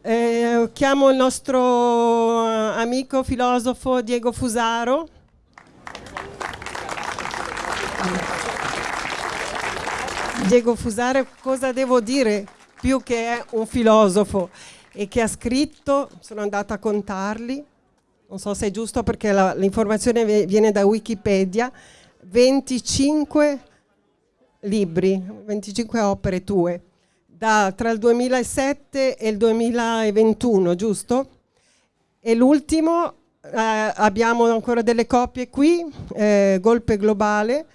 Eh, chiamo il nostro amico filosofo Diego Fusaro. Diego Fusaro, cosa devo dire più che è un filosofo? E che ha scritto, sono andata a contarli, non so se è giusto perché l'informazione viene da Wikipedia, 25 libri, 25 opere tue, da, tra il 2007 e il 2021, giusto? E l'ultimo, eh, abbiamo ancora delle copie qui, eh, Golpe Globale.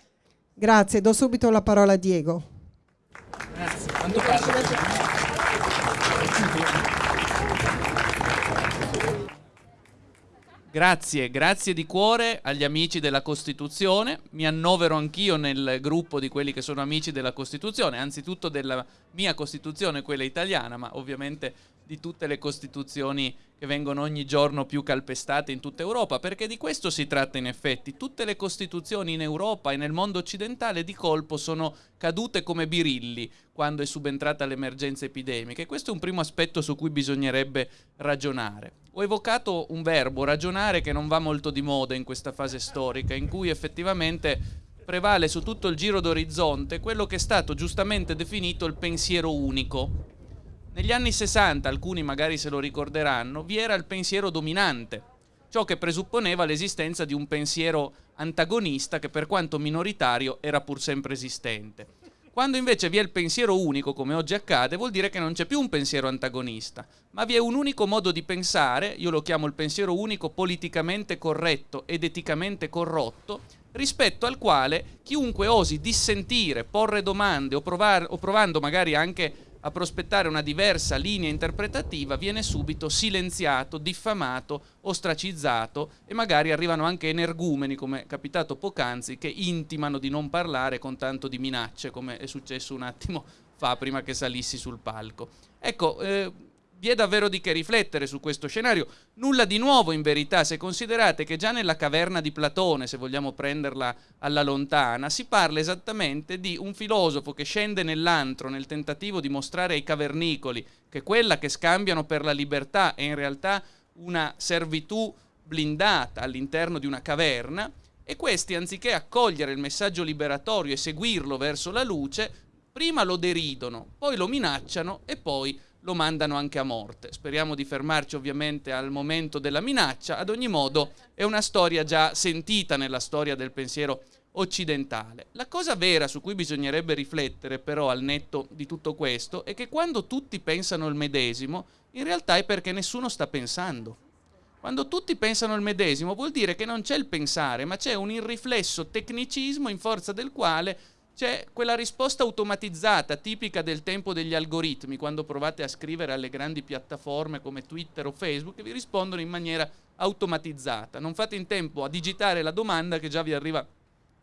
Grazie, do subito la parola a Diego. Grazie, quanto parlo? Grazie, grazie di cuore agli amici della Costituzione. Mi annovero anch'io nel gruppo di quelli che sono amici della Costituzione, anzitutto della mia Costituzione, quella italiana, ma ovviamente di tutte le Costituzioni che vengono ogni giorno più calpestate in tutta Europa, perché di questo si tratta in effetti. Tutte le Costituzioni in Europa e nel mondo occidentale di colpo sono cadute come birilli quando è subentrata l'emergenza epidemica e questo è un primo aspetto su cui bisognerebbe ragionare ho evocato un verbo, ragionare, che non va molto di moda in questa fase storica, in cui effettivamente prevale su tutto il giro d'orizzonte quello che è stato giustamente definito il pensiero unico. Negli anni 60, alcuni magari se lo ricorderanno, vi era il pensiero dominante, ciò che presupponeva l'esistenza di un pensiero antagonista che per quanto minoritario era pur sempre esistente. Quando invece vi è il pensiero unico, come oggi accade, vuol dire che non c'è più un pensiero antagonista, ma vi è un unico modo di pensare, io lo chiamo il pensiero unico politicamente corretto ed eticamente corrotto, rispetto al quale chiunque osi dissentire, porre domande o, provare, o provando magari anche a prospettare una diversa linea interpretativa viene subito silenziato, diffamato, ostracizzato e magari arrivano anche energumeni, come è capitato poc'anzi, che intimano di non parlare con tanto di minacce, come è successo un attimo fa prima che salissi sul palco. Ecco, eh, vi è davvero di che riflettere su questo scenario. Nulla di nuovo in verità, se considerate che già nella caverna di Platone, se vogliamo prenderla alla lontana, si parla esattamente di un filosofo che scende nell'antro nel tentativo di mostrare ai cavernicoli che quella che scambiano per la libertà è in realtà una servitù blindata all'interno di una caverna e questi anziché accogliere il messaggio liberatorio e seguirlo verso la luce, prima lo deridono, poi lo minacciano e poi lo mandano anche a morte. Speriamo di fermarci ovviamente al momento della minaccia, ad ogni modo è una storia già sentita nella storia del pensiero occidentale. La cosa vera su cui bisognerebbe riflettere però al netto di tutto questo è che quando tutti pensano il medesimo, in realtà è perché nessuno sta pensando. Quando tutti pensano il medesimo vuol dire che non c'è il pensare, ma c'è un irriflesso tecnicismo in forza del quale c'è quella risposta automatizzata tipica del tempo degli algoritmi, quando provate a scrivere alle grandi piattaforme come Twitter o Facebook, che vi rispondono in maniera automatizzata. Non fate in tempo a digitare la domanda che già vi arriva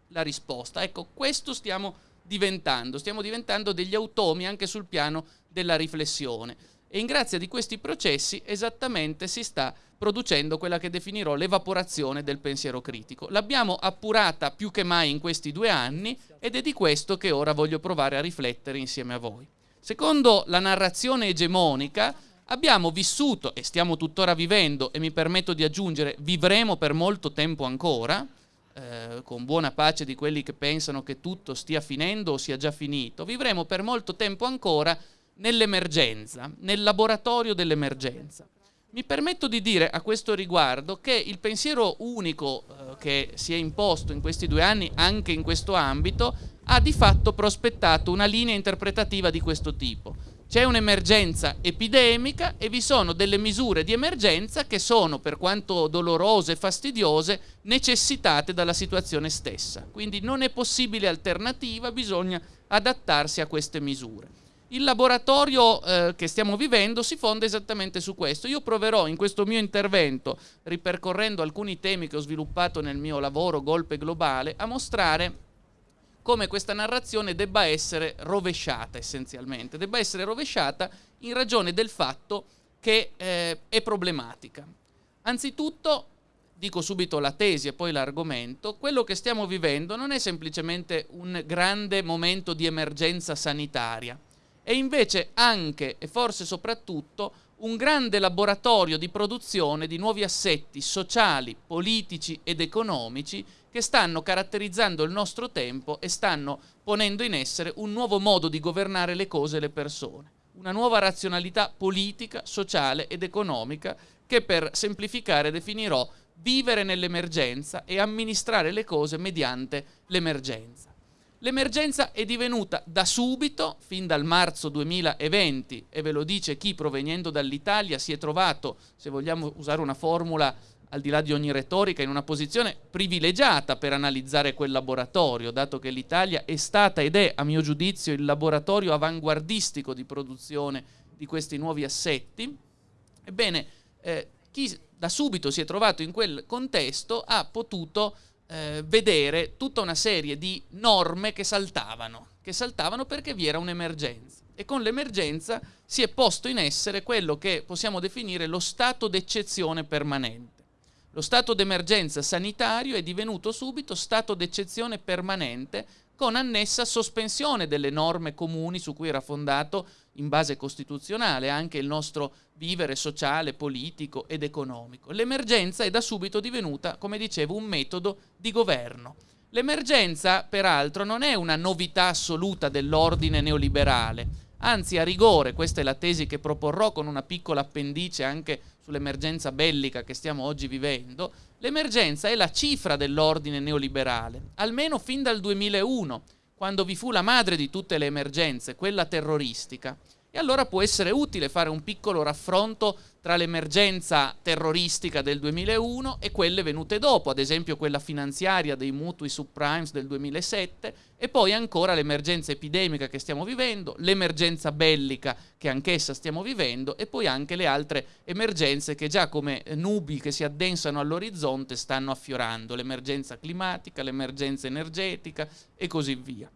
la risposta. Ecco, questo stiamo diventando, stiamo diventando degli automi anche sul piano della riflessione. E in grazia di questi processi esattamente si sta producendo quella che definirò l'evaporazione del pensiero critico. L'abbiamo appurata più che mai in questi due anni ed è di questo che ora voglio provare a riflettere insieme a voi. Secondo la narrazione egemonica abbiamo vissuto e stiamo tuttora vivendo e mi permetto di aggiungere vivremo per molto tempo ancora, eh, con buona pace di quelli che pensano che tutto stia finendo o sia già finito, vivremo per molto tempo ancora nell'emergenza, nel laboratorio dell'emergenza. Mi permetto di dire a questo riguardo che il pensiero unico eh, che si è imposto in questi due anni, anche in questo ambito, ha di fatto prospettato una linea interpretativa di questo tipo. C'è un'emergenza epidemica e vi sono delle misure di emergenza che sono, per quanto dolorose e fastidiose, necessitate dalla situazione stessa. Quindi non è possibile alternativa, bisogna adattarsi a queste misure. Il laboratorio eh, che stiamo vivendo si fonda esattamente su questo. Io proverò in questo mio intervento, ripercorrendo alcuni temi che ho sviluppato nel mio lavoro Golpe Globale, a mostrare come questa narrazione debba essere rovesciata essenzialmente, debba essere rovesciata in ragione del fatto che eh, è problematica. Anzitutto, dico subito la tesi e poi l'argomento, quello che stiamo vivendo non è semplicemente un grande momento di emergenza sanitaria, e invece anche e forse soprattutto un grande laboratorio di produzione di nuovi assetti sociali, politici ed economici che stanno caratterizzando il nostro tempo e stanno ponendo in essere un nuovo modo di governare le cose e le persone, una nuova razionalità politica, sociale ed economica che per semplificare definirò vivere nell'emergenza e amministrare le cose mediante l'emergenza. L'emergenza è divenuta da subito, fin dal marzo 2020, e ve lo dice chi provenendo dall'Italia si è trovato, se vogliamo usare una formula al di là di ogni retorica, in una posizione privilegiata per analizzare quel laboratorio, dato che l'Italia è stata ed è, a mio giudizio, il laboratorio avanguardistico di produzione di questi nuovi assetti. Ebbene, eh, chi da subito si è trovato in quel contesto ha potuto eh, vedere tutta una serie di norme che saltavano, che saltavano perché vi era un'emergenza. E con l'emergenza si è posto in essere quello che possiamo definire lo stato d'eccezione permanente. Lo stato d'emergenza sanitario è divenuto subito stato d'eccezione permanente con annessa sospensione delle norme comuni su cui era fondato in base costituzionale anche il nostro vivere sociale, politico ed economico. L'emergenza è da subito divenuta, come dicevo, un metodo di governo. L'emergenza, peraltro, non è una novità assoluta dell'ordine neoliberale, anzi a rigore, questa è la tesi che proporrò con una piccola appendice anche sull'emergenza bellica che stiamo oggi vivendo, l'emergenza è la cifra dell'ordine neoliberale, almeno fin dal 2001, quando vi fu la madre di tutte le emergenze, quella terroristica. E allora può essere utile fare un piccolo raffronto tra l'emergenza terroristica del 2001 e quelle venute dopo, ad esempio quella finanziaria dei mutui subprimes del 2007 e poi ancora l'emergenza epidemica che stiamo vivendo, l'emergenza bellica che anch'essa stiamo vivendo e poi anche le altre emergenze che già come nubi che si addensano all'orizzonte stanno affiorando, l'emergenza climatica, l'emergenza energetica e così via.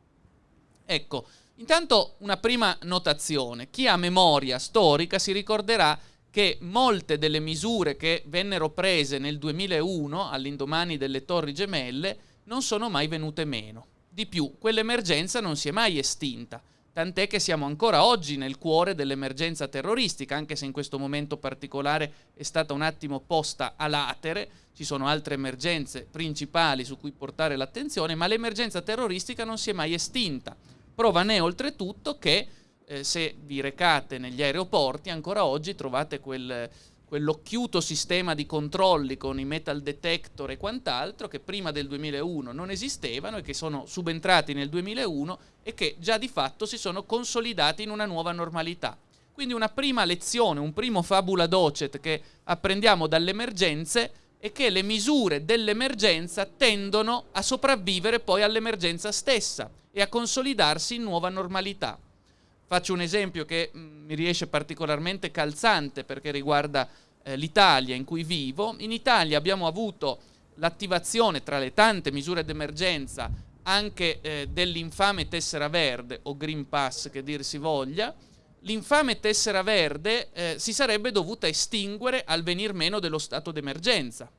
Ecco, Intanto una prima notazione. Chi ha memoria storica si ricorderà che molte delle misure che vennero prese nel 2001, all'indomani delle Torri Gemelle, non sono mai venute meno. Di più, quell'emergenza non si è mai estinta, tant'è che siamo ancora oggi nel cuore dell'emergenza terroristica, anche se in questo momento particolare è stata un attimo posta a latere, ci sono altre emergenze principali su cui portare l'attenzione, ma l'emergenza terroristica non si è mai estinta. Prova ne oltretutto che eh, se vi recate negli aeroporti ancora oggi trovate quel, quell'occhiuto sistema di controlli con i metal detector e quant'altro che prima del 2001 non esistevano e che sono subentrati nel 2001 e che già di fatto si sono consolidati in una nuova normalità. Quindi una prima lezione, un primo fabula docet che apprendiamo dalle emergenze è che le misure dell'emergenza tendono a sopravvivere poi all'emergenza stessa e a consolidarsi in nuova normalità. Faccio un esempio che mm, mi riesce particolarmente calzante perché riguarda eh, l'Italia in cui vivo. In Italia abbiamo avuto l'attivazione tra le tante misure d'emergenza anche eh, dell'infame tessera verde o Green Pass che dir si voglia. L'infame tessera verde eh, si sarebbe dovuta estinguere al venir meno dello stato d'emergenza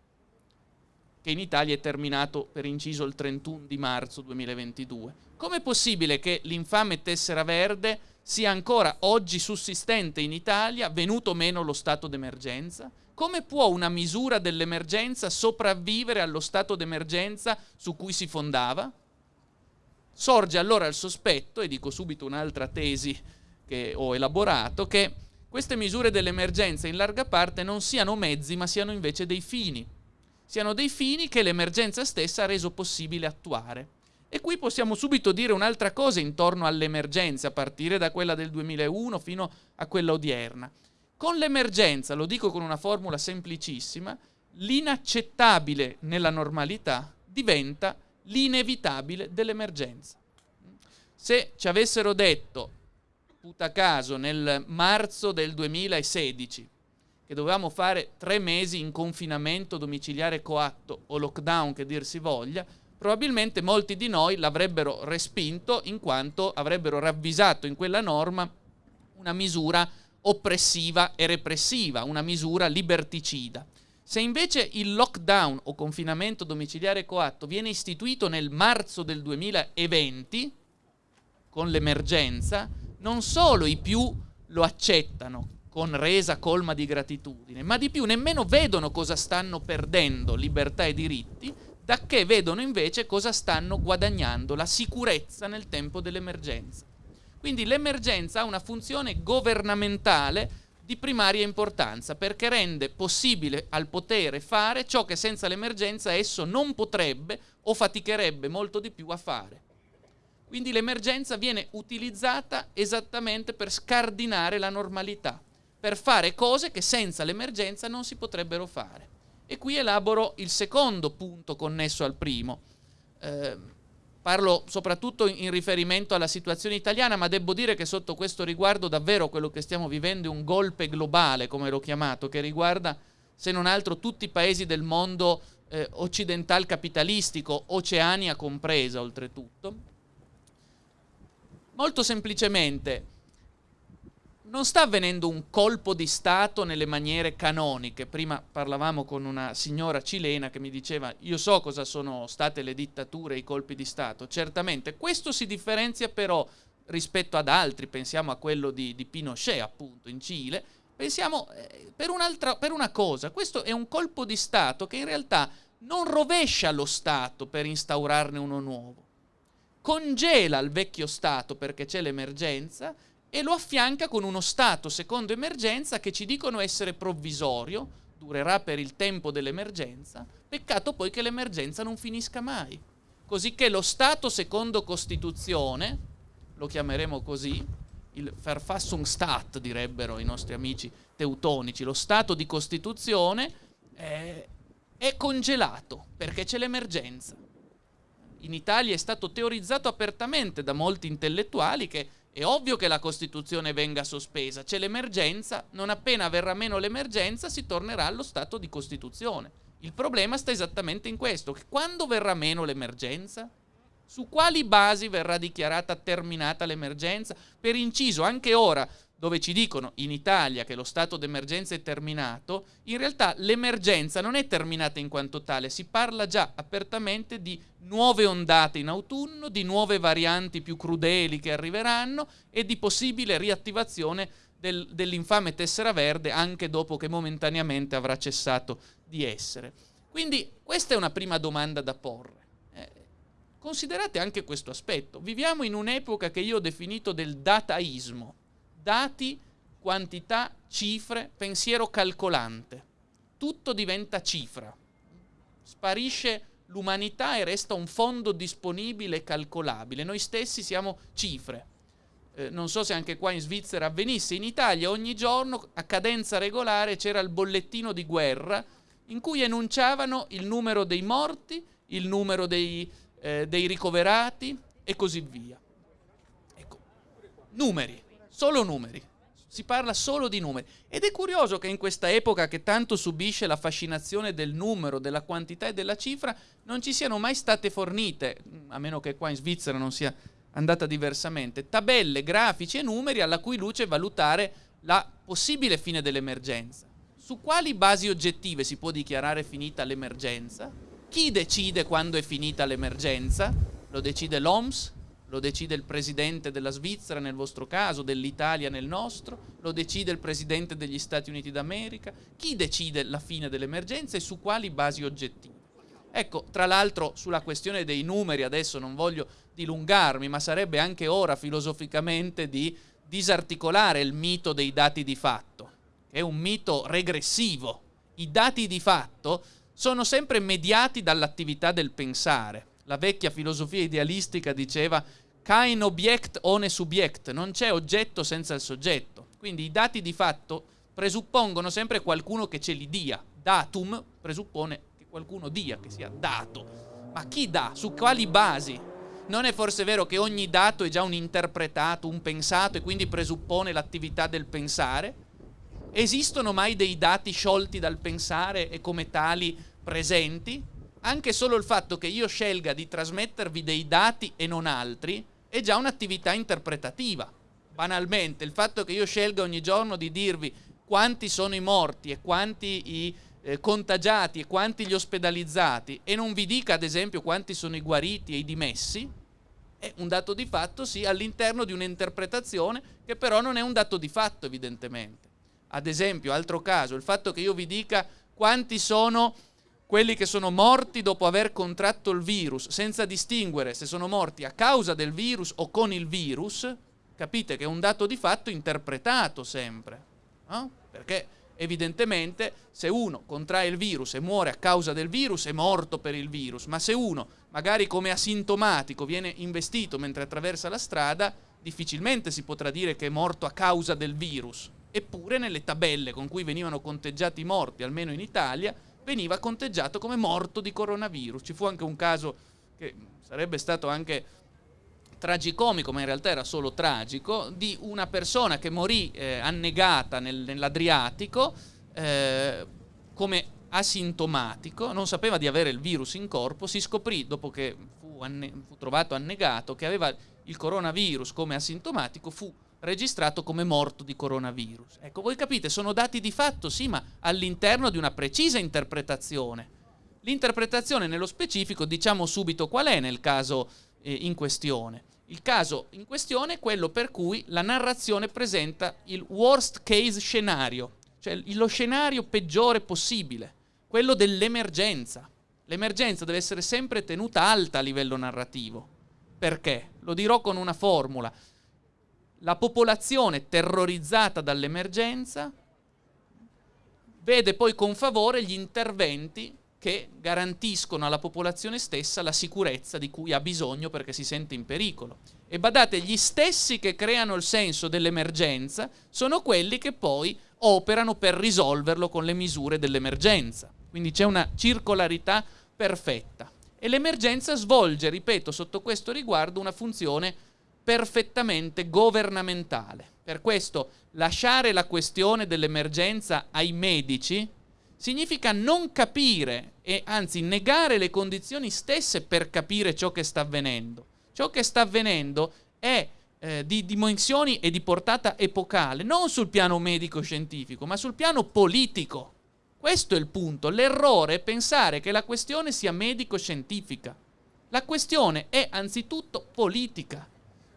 che in Italia è terminato per inciso il 31 di marzo 2022. Com'è possibile che l'infame tessera verde sia ancora oggi sussistente in Italia, venuto meno lo stato d'emergenza? Come può una misura dell'emergenza sopravvivere allo stato d'emergenza su cui si fondava? Sorge allora il sospetto, e dico subito un'altra tesi che ho elaborato, che queste misure dell'emergenza in larga parte non siano mezzi ma siano invece dei fini siano dei fini che l'emergenza stessa ha reso possibile attuare. E qui possiamo subito dire un'altra cosa intorno all'emergenza, a partire da quella del 2001 fino a quella odierna. Con l'emergenza, lo dico con una formula semplicissima, l'inaccettabile nella normalità diventa l'inevitabile dell'emergenza. Se ci avessero detto, puta caso, nel marzo del 2016, che dovevamo fare tre mesi in confinamento domiciliare coatto o lockdown che dir si voglia, probabilmente molti di noi l'avrebbero respinto in quanto avrebbero ravvisato in quella norma una misura oppressiva e repressiva, una misura liberticida. Se invece il lockdown o confinamento domiciliare coatto viene istituito nel marzo del 2020, con l'emergenza, non solo i più lo accettano, con resa colma di gratitudine, ma di più nemmeno vedono cosa stanno perdendo, libertà e diritti, da che vedono invece cosa stanno guadagnando, la sicurezza nel tempo dell'emergenza. Quindi l'emergenza ha una funzione governamentale di primaria importanza perché rende possibile al potere fare ciò che senza l'emergenza esso non potrebbe o faticherebbe molto di più a fare. Quindi l'emergenza viene utilizzata esattamente per scardinare la normalità per fare cose che senza l'emergenza non si potrebbero fare. E qui elaboro il secondo punto connesso al primo. Eh, parlo soprattutto in riferimento alla situazione italiana, ma devo dire che sotto questo riguardo davvero quello che stiamo vivendo è un golpe globale, come l'ho chiamato, che riguarda se non altro tutti i paesi del mondo eh, occidental capitalistico, Oceania compresa oltretutto. Molto semplicemente, non sta avvenendo un colpo di Stato nelle maniere canoniche. Prima parlavamo con una signora cilena che mi diceva io so cosa sono state le dittature e i colpi di Stato. Certamente, questo si differenzia però rispetto ad altri, pensiamo a quello di, di Pinochet appunto in Cile, pensiamo eh, per, per una cosa, questo è un colpo di Stato che in realtà non rovescia lo Stato per instaurarne uno nuovo, congela il vecchio Stato perché c'è l'emergenza e lo affianca con uno stato secondo emergenza che ci dicono essere provvisorio, durerà per il tempo dell'emergenza, peccato poi che l'emergenza non finisca mai. Così che lo stato secondo Costituzione, lo chiameremo così, il Verfassungsstaat direbbero i nostri amici teutonici, lo stato di Costituzione è, è congelato perché c'è l'emergenza. In Italia è stato teorizzato apertamente da molti intellettuali che è ovvio che la Costituzione venga sospesa, c'è l'emergenza, non appena verrà meno l'emergenza si tornerà allo stato di Costituzione. Il problema sta esattamente in questo, che quando verrà meno l'emergenza? Su quali basi verrà dichiarata terminata l'emergenza? Per inciso, anche ora dove ci dicono in Italia che lo stato d'emergenza è terminato, in realtà l'emergenza non è terminata in quanto tale, si parla già apertamente di nuove ondate in autunno, di nuove varianti più crudeli che arriveranno e di possibile riattivazione del, dell'infame tessera verde anche dopo che momentaneamente avrà cessato di essere. Quindi questa è una prima domanda da porre. Eh, considerate anche questo aspetto. Viviamo in un'epoca che io ho definito del dataismo dati, quantità, cifre, pensiero calcolante. Tutto diventa cifra. Sparisce l'umanità e resta un fondo disponibile e calcolabile. Noi stessi siamo cifre. Eh, non so se anche qua in Svizzera avvenisse, in Italia ogni giorno a cadenza regolare c'era il bollettino di guerra in cui enunciavano il numero dei morti, il numero dei, eh, dei ricoverati e così via. Ecco, numeri solo numeri. Si parla solo di numeri. Ed è curioso che in questa epoca che tanto subisce la fascinazione del numero, della quantità e della cifra, non ci siano mai state fornite, a meno che qua in Svizzera non sia andata diversamente, tabelle, grafici e numeri alla cui luce valutare la possibile fine dell'emergenza. Su quali basi oggettive si può dichiarare finita l'emergenza? Chi decide quando è finita l'emergenza? Lo decide l'OMS? Lo decide il presidente della Svizzera nel vostro caso, dell'Italia nel nostro, lo decide il presidente degli Stati Uniti d'America. Chi decide la fine dell'emergenza e su quali basi oggettive? Ecco, tra l'altro sulla questione dei numeri adesso non voglio dilungarmi, ma sarebbe anche ora filosoficamente di disarticolare il mito dei dati di fatto, che è un mito regressivo. I dati di fatto sono sempre mediati dall'attività del pensare la vecchia filosofia idealistica diceva kein Objekt ohne Subjekt, non c'è oggetto senza il soggetto. Quindi i dati di fatto presuppongono sempre qualcuno che ce li dia. Datum presuppone che qualcuno dia, che sia dato. Ma chi dà? Su quali basi? Non è forse vero che ogni dato è già un interpretato, un pensato e quindi presuppone l'attività del pensare? Esistono mai dei dati sciolti dal pensare e come tali presenti? Anche solo il fatto che io scelga di trasmettervi dei dati e non altri è già un'attività interpretativa. Banalmente, il fatto che io scelga ogni giorno di dirvi quanti sono i morti e quanti i eh, contagiati e quanti gli ospedalizzati e non vi dica ad esempio quanti sono i guariti e i dimessi, è un dato di fatto sì all'interno di un'interpretazione che però non è un dato di fatto evidentemente. ad esempio, altro caso, il fatto che io vi dica quanti sono quelli che sono morti dopo aver contratto il virus, senza distinguere se sono morti a causa del virus o con il virus, capite che è un dato di fatto interpretato sempre. No? Perché evidentemente se uno contrae il virus e muore a causa del virus è morto per il virus, ma se uno magari come asintomatico viene investito mentre attraversa la strada, difficilmente si potrà dire che è morto a causa del virus. Eppure nelle tabelle con cui venivano conteggiati i morti, almeno in Italia, veniva conteggiato come morto di coronavirus. Ci fu anche un caso che sarebbe stato anche tragicomico, ma in realtà era solo tragico, di una persona che morì eh, annegata nel, nell'Adriatico eh, come asintomatico, non sapeva di avere il virus in corpo, si scoprì dopo che fu, anne- fu trovato annegato che aveva il coronavirus come asintomatico, fu registrato come morto di coronavirus. Ecco, voi capite, sono dati di fatto, sì, ma all'interno di una precisa interpretazione. L'interpretazione nello specifico diciamo subito qual è nel caso eh, in questione. Il caso in questione è quello per cui la narrazione presenta il worst case scenario, cioè lo scenario peggiore possibile, quello dell'emergenza. L'emergenza deve essere sempre tenuta alta a livello narrativo. Perché? Lo dirò con una formula. La popolazione terrorizzata dall'emergenza vede poi con favore gli interventi che garantiscono alla popolazione stessa la sicurezza di cui ha bisogno perché si sente in pericolo. E badate, gli stessi che creano il senso dell'emergenza sono quelli che poi operano per risolverlo con le misure dell'emergenza. Quindi c'è una circolarità perfetta. E l'emergenza svolge, ripeto, sotto questo riguardo una funzione perfettamente governamentale. Per questo lasciare la questione dell'emergenza ai medici significa non capire e anzi negare le condizioni stesse per capire ciò che sta avvenendo. Ciò che sta avvenendo è eh, di dimensioni e di portata epocale, non sul piano medico-scientifico, ma sul piano politico. Questo è il punto. L'errore è pensare che la questione sia medico-scientifica. La questione è anzitutto politica.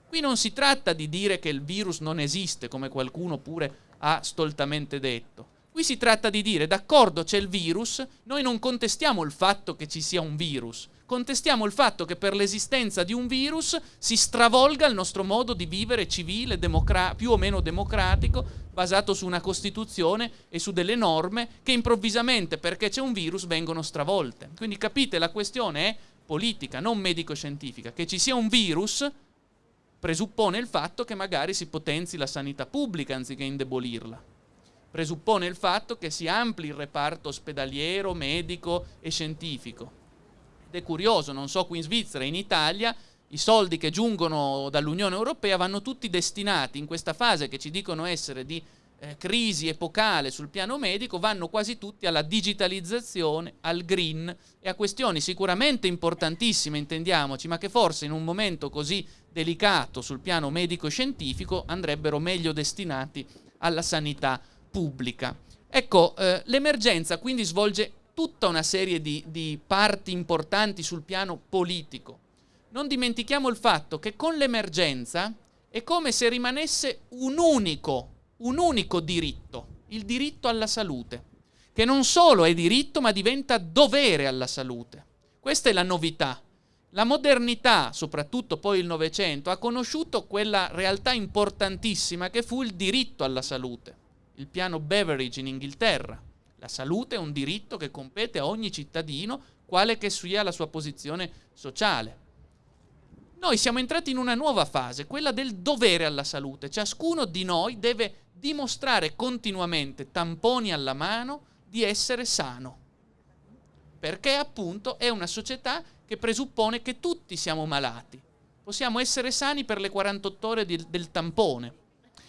Qui non si tratta di dire che il virus non esiste, come qualcuno pure ha stoltamente detto. Qui si tratta di dire, d'accordo, c'è il virus, noi non contestiamo il fatto che ci sia un virus, contestiamo il fatto che per l'esistenza di un virus si stravolga il nostro modo di vivere civile, democra- più o meno democratico, basato su una Costituzione e su delle norme che improvvisamente, perché c'è un virus, vengono stravolte. Quindi capite, la questione è politica, non medico-scientifica. Che ci sia un virus presuppone il fatto che magari si potenzi la sanità pubblica anziché indebolirla presuppone il fatto che si ampli il reparto ospedaliero, medico e scientifico. Ed è curioso, non so qui in Svizzera, in Italia, i soldi che giungono dall'Unione Europea vanno tutti destinati in questa fase che ci dicono essere di eh, crisi epocale sul piano medico, vanno quasi tutti alla digitalizzazione, al green e a questioni sicuramente importantissime, intendiamoci, ma che forse in un momento così delicato sul piano medico-scientifico andrebbero meglio destinati alla sanità pubblica. Ecco, eh, l'emergenza quindi svolge tutta una serie di, di parti importanti sul piano politico. Non dimentichiamo il fatto che con l'emergenza è come se rimanesse un unico, un unico diritto, il diritto alla salute, che non solo è diritto ma diventa dovere alla salute. Questa è la novità. La modernità, soprattutto poi il Novecento, ha conosciuto quella realtà importantissima che fu il diritto alla salute il piano Beveridge in Inghilterra. La salute è un diritto che compete a ogni cittadino, quale che sia la sua posizione sociale. Noi siamo entrati in una nuova fase, quella del dovere alla salute. Ciascuno di noi deve dimostrare continuamente, tamponi alla mano, di essere sano. Perché appunto è una società che presuppone che tutti siamo malati. Possiamo essere sani per le 48 ore di, del tampone.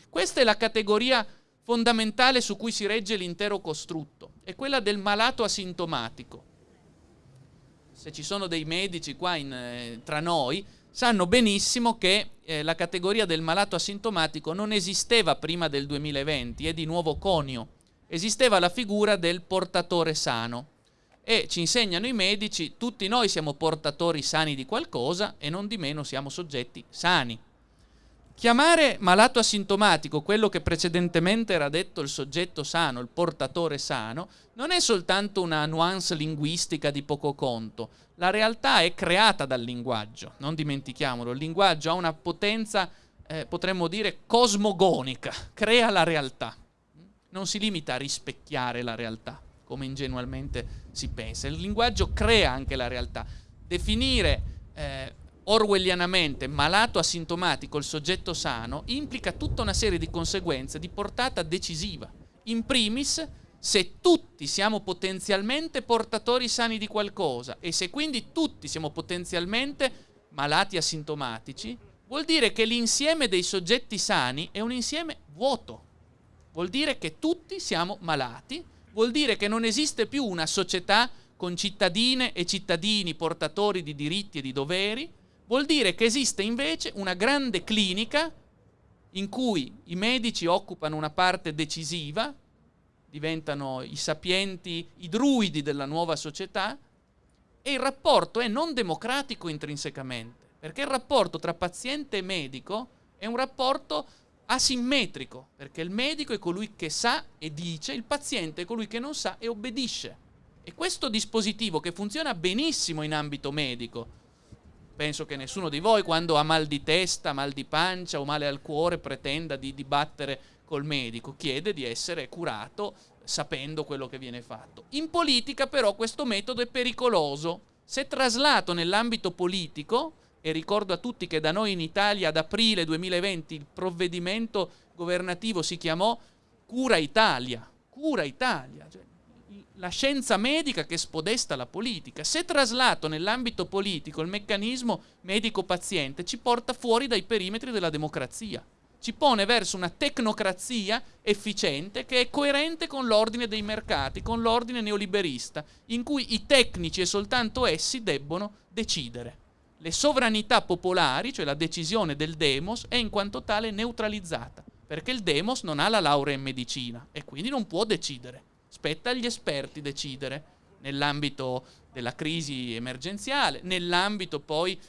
Questa è la categoria fondamentale su cui si regge l'intero costrutto, è quella del malato asintomatico. Se ci sono dei medici qua in, eh, tra noi, sanno benissimo che eh, la categoria del malato asintomatico non esisteva prima del 2020, è di nuovo conio. Esisteva la figura del portatore sano e ci insegnano i medici, tutti noi siamo portatori sani di qualcosa e non di meno siamo soggetti sani Chiamare malato asintomatico quello che precedentemente era detto il soggetto sano, il portatore sano, non è soltanto una nuance linguistica di poco conto. La realtà è creata dal linguaggio, non dimentichiamolo. Il linguaggio ha una potenza, eh, potremmo dire, cosmogonica, crea la realtà. Non si limita a rispecchiare la realtà, come ingenualmente si pensa. Il linguaggio crea anche la realtà. Definire eh, orwellianamente malato asintomatico il soggetto sano implica tutta una serie di conseguenze di portata decisiva. In primis, se tutti siamo potenzialmente portatori sani di qualcosa e se quindi tutti siamo potenzialmente malati asintomatici, vuol dire che l'insieme dei soggetti sani è un insieme vuoto. Vuol dire che tutti siamo malati, vuol dire che non esiste più una società con cittadine e cittadini portatori di diritti e di doveri, Vuol dire che esiste invece una grande clinica in cui i medici occupano una parte decisiva, diventano i sapienti, i druidi della nuova società, e il rapporto è non democratico intrinsecamente, perché il rapporto tra paziente e medico è un rapporto asimmetrico, perché il medico è colui che sa e dice, il paziente è colui che non sa e obbedisce. E questo dispositivo che funziona benissimo in ambito medico, penso che nessuno di voi quando ha mal di testa, mal di pancia o male al cuore pretenda di dibattere col medico, chiede di essere curato sapendo quello che viene fatto. In politica però questo metodo è pericoloso. Se traslato nell'ambito politico, e ricordo a tutti che da noi in Italia ad aprile 2020 il provvedimento governativo si chiamò Cura Italia, Cura Italia, cioè la scienza medica che spodesta la politica. Se traslato nell'ambito politico il meccanismo medico-paziente ci porta fuori dai perimetri della democrazia, ci pone verso una tecnocrazia efficiente che è coerente con l'ordine dei mercati, con l'ordine neoliberista, in cui i tecnici e soltanto essi debbono decidere. Le sovranità popolari, cioè la decisione del demos, è in quanto tale neutralizzata, perché il demos non ha la laurea in medicina e quindi non può decidere Spetta agli esperti decidere nell'ambito della crisi emergenziale, nell'ambito poi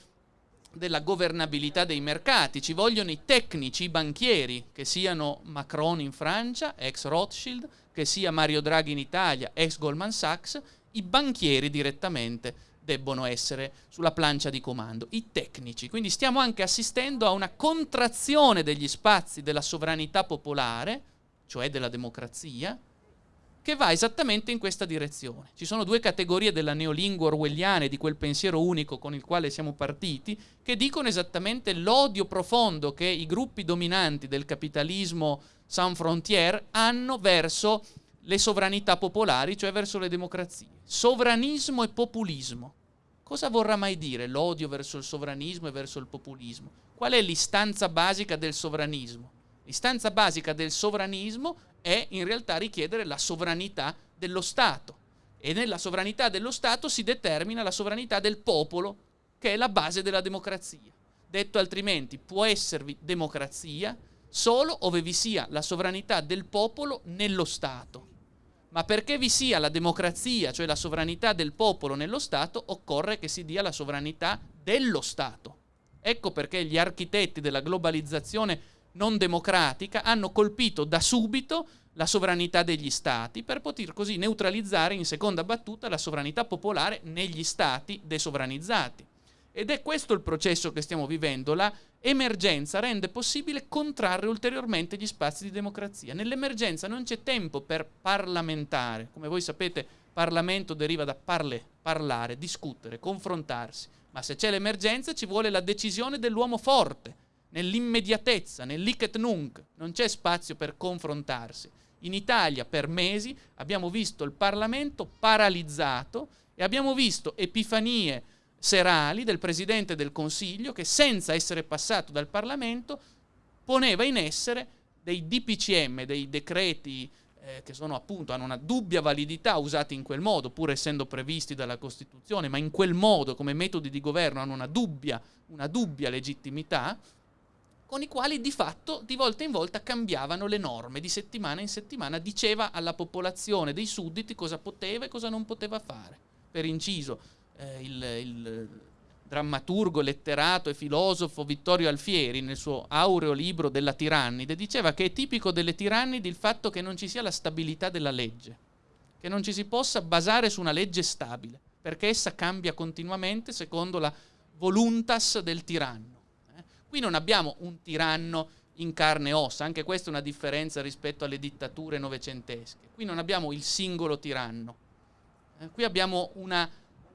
della governabilità dei mercati. Ci vogliono i tecnici, i banchieri, che siano Macron in Francia, ex Rothschild, che sia Mario Draghi in Italia, ex Goldman Sachs, i banchieri direttamente debbono essere sulla plancia di comando, i tecnici. Quindi stiamo anche assistendo a una contrazione degli spazi della sovranità popolare, cioè della democrazia, che va esattamente in questa direzione. Ci sono due categorie della neolingua orwelliana e di quel pensiero unico con il quale siamo partiti, che dicono esattamente l'odio profondo che i gruppi dominanti del capitalismo sans frontière hanno verso le sovranità popolari, cioè verso le democrazie. Sovranismo e populismo. Cosa vorrà mai dire l'odio verso il sovranismo e verso il populismo? Qual è l'istanza basica del sovranismo? L'istanza basica del sovranismo è in realtà richiedere la sovranità dello Stato e nella sovranità dello Stato si determina la sovranità del popolo, che è la base della democrazia. Detto altrimenti, può esservi democrazia solo ove vi sia la sovranità del popolo nello Stato. Ma perché vi sia la democrazia, cioè la sovranità del popolo nello Stato, occorre che si dia la sovranità dello Stato. Ecco perché gli architetti della globalizzazione non democratica hanno colpito da subito la sovranità degli stati per poter così neutralizzare in seconda battuta la sovranità popolare negli stati desovranizzati. Ed è questo il processo che stiamo vivendo. La emergenza rende possibile contrarre ulteriormente gli spazi di democrazia. Nell'emergenza non c'è tempo per parlamentare. Come voi sapete, Parlamento deriva da parle, parlare, discutere, confrontarsi. Ma se c'è l'emergenza ci vuole la decisione dell'uomo forte, nell'immediatezza, nell'hic et nunc, non c'è spazio per confrontarsi. In Italia per mesi abbiamo visto il Parlamento paralizzato e abbiamo visto epifanie serali del Presidente del Consiglio che senza essere passato dal Parlamento poneva in essere dei DPCM, dei decreti eh, che sono appunto, hanno una dubbia validità usati in quel modo, pur essendo previsti dalla Costituzione, ma in quel modo come metodi di governo hanno una dubbia, una dubbia legittimità, con i quali di fatto di volta in volta cambiavano le norme, di settimana in settimana diceva alla popolazione dei sudditi cosa poteva e cosa non poteva fare. Per inciso, eh, il, il drammaturgo, letterato e filosofo Vittorio Alfieri, nel suo aureo libro della tirannide, diceva che è tipico delle tirannidi il fatto che non ci sia la stabilità della legge, che non ci si possa basare su una legge stabile, perché essa cambia continuamente secondo la voluntas del tiranno. Qui non abbiamo un tiranno in carne e ossa, anche questa è una differenza rispetto alle dittature novecentesche. Qui non abbiamo il singolo tiranno, eh? qui abbiamo una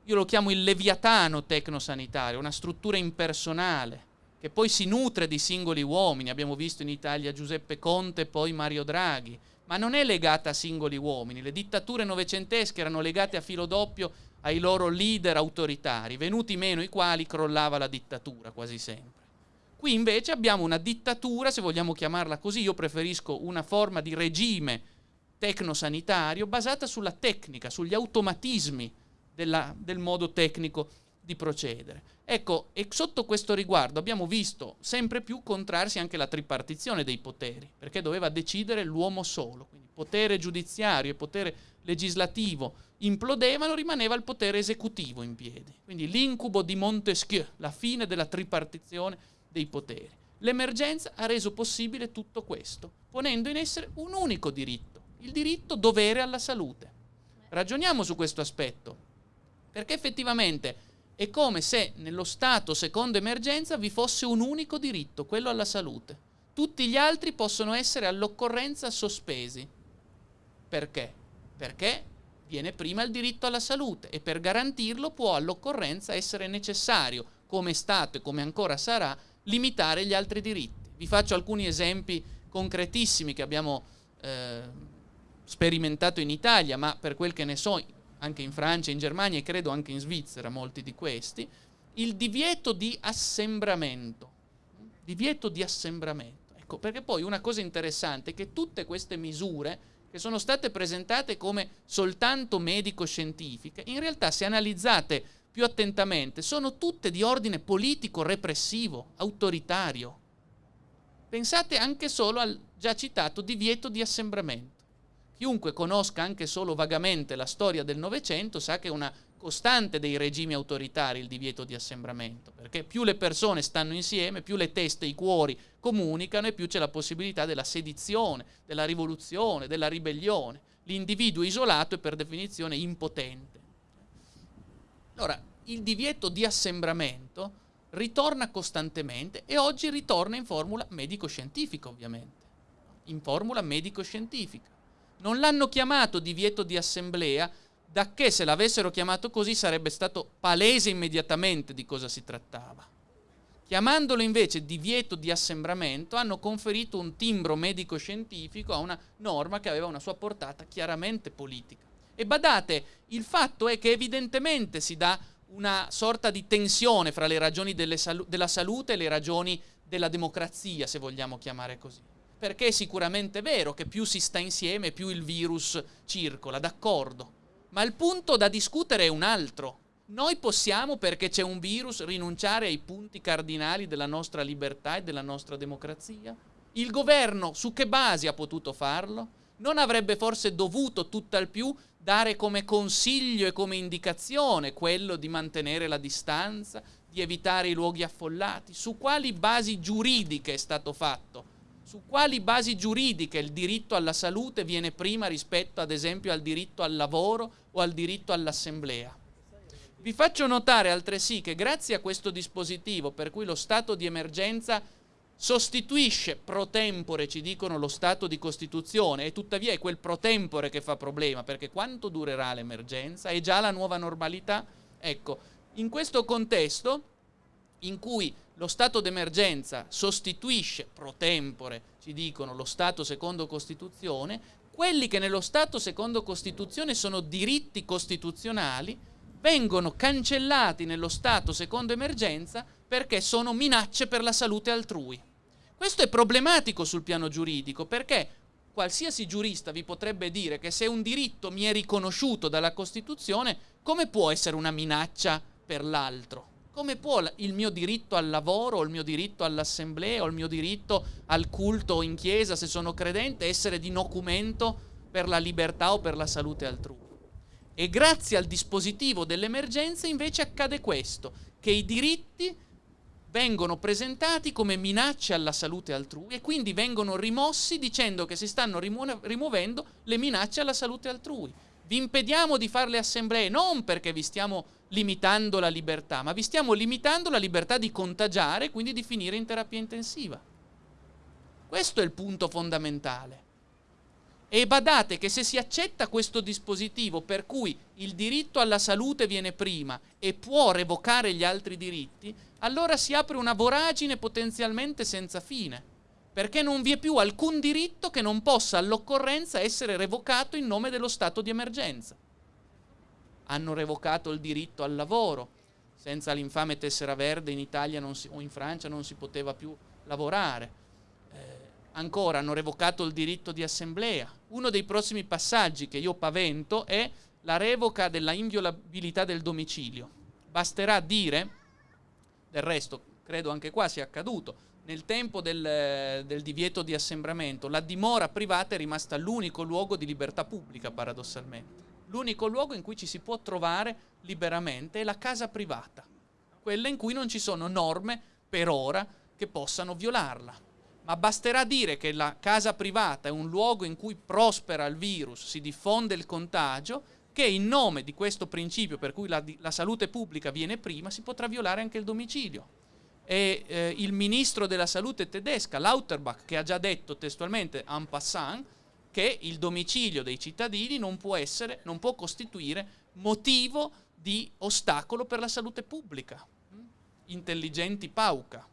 io lo chiamo il leviatano tecnosanitario, una struttura impersonale che poi si nutre di singoli uomini, abbiamo visto in Italia Giuseppe Conte e poi Mario Draghi, ma non è legata a singoli uomini, le dittature novecentesche erano legate a filo doppio ai loro leader autoritari, venuti meno i quali crollava la dittatura quasi sempre. Qui invece abbiamo una dittatura, se vogliamo chiamarla così, io preferisco una forma di regime tecnosanitario basata sulla tecnica, sugli automatismi della, del modo tecnico di procedere. Ecco, e sotto questo riguardo abbiamo visto sempre più contrarsi anche la tripartizione dei poteri, perché doveva decidere l'uomo solo, quindi potere giudiziario e potere legislativo implodevano, rimaneva il potere esecutivo in piedi. Quindi l'incubo di Montesquieu, la fine della tripartizione dei poteri. L'emergenza ha reso possibile tutto questo, ponendo in essere un unico diritto, il diritto dovere alla salute. Ragioniamo su questo aspetto. Perché effettivamente è come se nello Stato secondo emergenza vi fosse un unico diritto, quello alla salute. Tutti gli altri possono essere all'occorrenza sospesi. Perché? Perché viene prima il diritto alla salute e per garantirlo può all'occorrenza essere necessario, come è stato e come ancora sarà, limitare gli altri diritti. Vi faccio alcuni esempi concretissimi che abbiamo eh, sperimentato in Italia, ma per quel che ne so anche in Francia, in Germania e credo anche in Svizzera, molti di questi, il divieto di assembramento. Divieto di assembramento. Ecco, perché poi una cosa interessante è che tutte queste misure che sono state presentate come soltanto medico-scientifiche, in realtà se analizzate più attentamente, sono tutte di ordine politico, repressivo, autoritario. Pensate anche solo al già citato divieto di assembramento. Chiunque conosca anche solo vagamente la storia del Novecento sa che è una costante dei regimi autoritari il divieto di assembramento, perché più le persone stanno insieme, più le teste e i cuori comunicano e più c'è la possibilità della sedizione, della rivoluzione, della ribellione. L'individuo isolato è per definizione impotente. Allora, il divieto di assembramento ritorna costantemente e oggi ritorna in formula medico-scientifica, ovviamente. In formula medico-scientifica. Non l'hanno chiamato divieto di assemblea, da che se l'avessero chiamato così sarebbe stato palese immediatamente di cosa si trattava. Chiamandolo invece divieto di assembramento, hanno conferito un timbro medico-scientifico a una norma che aveva una sua portata chiaramente politica. E badate, il fatto è che evidentemente si dà una sorta di tensione fra le ragioni salu- della salute e le ragioni della democrazia, se vogliamo chiamare così perché è sicuramente vero che più si sta insieme più il virus circola, d'accordo. Ma il punto da discutere è un altro. Noi possiamo, perché c'è un virus, rinunciare ai punti cardinali della nostra libertà e della nostra democrazia? Il governo su che basi ha potuto farlo? Non avrebbe forse dovuto tutt'al più dare come consiglio e come indicazione quello di mantenere la distanza, di evitare i luoghi affollati? Su quali basi giuridiche è stato fatto? su quali basi giuridiche il diritto alla salute viene prima rispetto ad esempio al diritto al lavoro o al diritto all'assemblea. Vi faccio notare altresì che grazie a questo dispositivo per cui lo stato di emergenza sostituisce pro tempore, ci dicono, lo stato di Costituzione e tuttavia è quel pro tempore che fa problema perché quanto durerà l'emergenza? È già la nuova normalità? Ecco, in questo contesto in cui lo stato d'emergenza sostituisce pro tempore, ci dicono, lo Stato secondo Costituzione, quelli che nello Stato secondo Costituzione sono diritti costituzionali vengono cancellati nello Stato secondo emergenza perché sono minacce per la salute altrui. Questo è problematico sul piano giuridico perché qualsiasi giurista vi potrebbe dire che se un diritto mi è riconosciuto dalla Costituzione, come può essere una minaccia per l'altro? Come può il mio diritto al lavoro, o il mio diritto all'assemblea, o il mio diritto al culto in chiesa, se sono credente, essere di documento per la libertà o per la salute altrui? E grazie al dispositivo dell'emergenza invece accade questo, che i diritti vengono presentati come minacce alla salute altrui e quindi vengono rimossi dicendo che si stanno rimu- rimuovendo le minacce alla salute altrui. Vi impediamo di fare le assemblee non perché vi stiamo limitando la libertà, ma vi stiamo limitando la libertà di contagiare e quindi di finire in terapia intensiva. Questo è il punto fondamentale. E badate che se si accetta questo dispositivo per cui il diritto alla salute viene prima e può revocare gli altri diritti, allora si apre una voragine potenzialmente senza fine, perché non vi è più alcun diritto che non possa all'occorrenza essere revocato in nome dello stato di emergenza. Hanno revocato il diritto al lavoro, senza l'infame tessera verde in Italia si, o in Francia non si poteva più lavorare Ancora hanno revocato il diritto di assemblea. Uno dei prossimi passaggi che io pavento è la revoca della inviolabilità del domicilio. Basterà dire, del resto credo anche qua sia accaduto, nel tempo del, del divieto di assembramento, la dimora privata è rimasta l'unico luogo di libertà pubblica, paradossalmente. L'unico luogo in cui ci si può trovare liberamente è la casa privata, quella in cui non ci sono norme per ora che possano violarla ma basterà dire che la casa privata è un luogo in cui prospera il virus, si diffonde il contagio, che in nome di questo principio per cui la, la salute pubblica viene prima, si potrà violare anche il domicilio. E eh, il ministro della salute tedesca, Lauterbach, che ha già detto testualmente en passant che il domicilio dei cittadini non può, essere, non può costituire motivo di ostacolo per la salute pubblica. Intelligenti pauca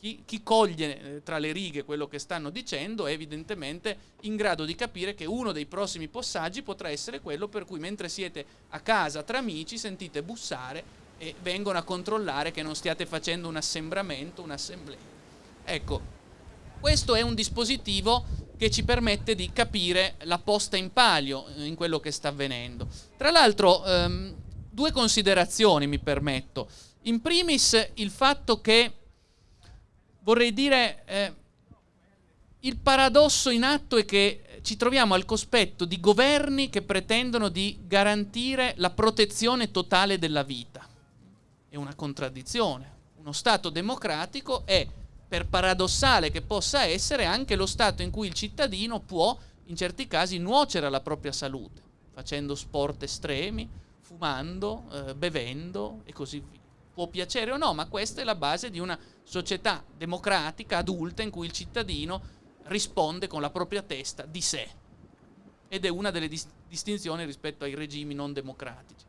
chi, chi coglie eh, tra le righe quello che stanno dicendo è evidentemente in grado di capire che uno dei prossimi passaggi potrà essere quello per cui mentre siete a casa tra amici sentite bussare e vengono a controllare che non stiate facendo un assembramento, un'assemblea. Ecco, questo è un dispositivo che ci permette di capire la posta in palio eh, in quello che sta avvenendo. Tra l'altro, ehm, due considerazioni mi permetto. In primis il fatto che vorrei dire, eh, il paradosso in atto è che ci troviamo al cospetto di governi che pretendono di garantire la protezione totale della vita. È una contraddizione. Uno Stato democratico è, per paradossale che possa essere, anche lo Stato in cui il cittadino può, in certi casi, nuocere alla propria salute, facendo sport estremi, fumando, eh, bevendo e così via. Può piacere o no, ma questa è la base di una società democratica, adulta, in cui il cittadino risponde con la propria testa di sé. Ed è una delle dis- distinzioni rispetto ai regimi non democratici.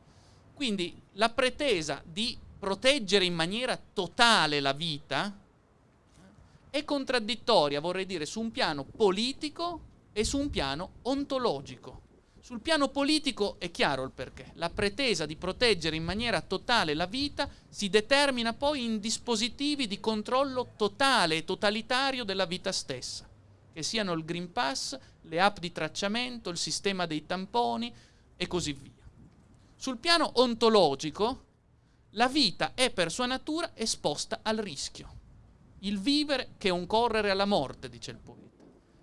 Quindi la pretesa di proteggere in maniera totale la vita è contraddittoria, vorrei dire, su un piano politico e su un piano ontologico. Sul piano politico è chiaro il perché. La pretesa di proteggere in maniera totale la vita si determina poi in dispositivi di controllo totale e totalitario della vita stessa, che siano il Green Pass, le app di tracciamento, il sistema dei tamponi e così via. Sul piano ontologico, la vita è per sua natura esposta al rischio. Il vivere che è un correre alla morte, dice il poeta.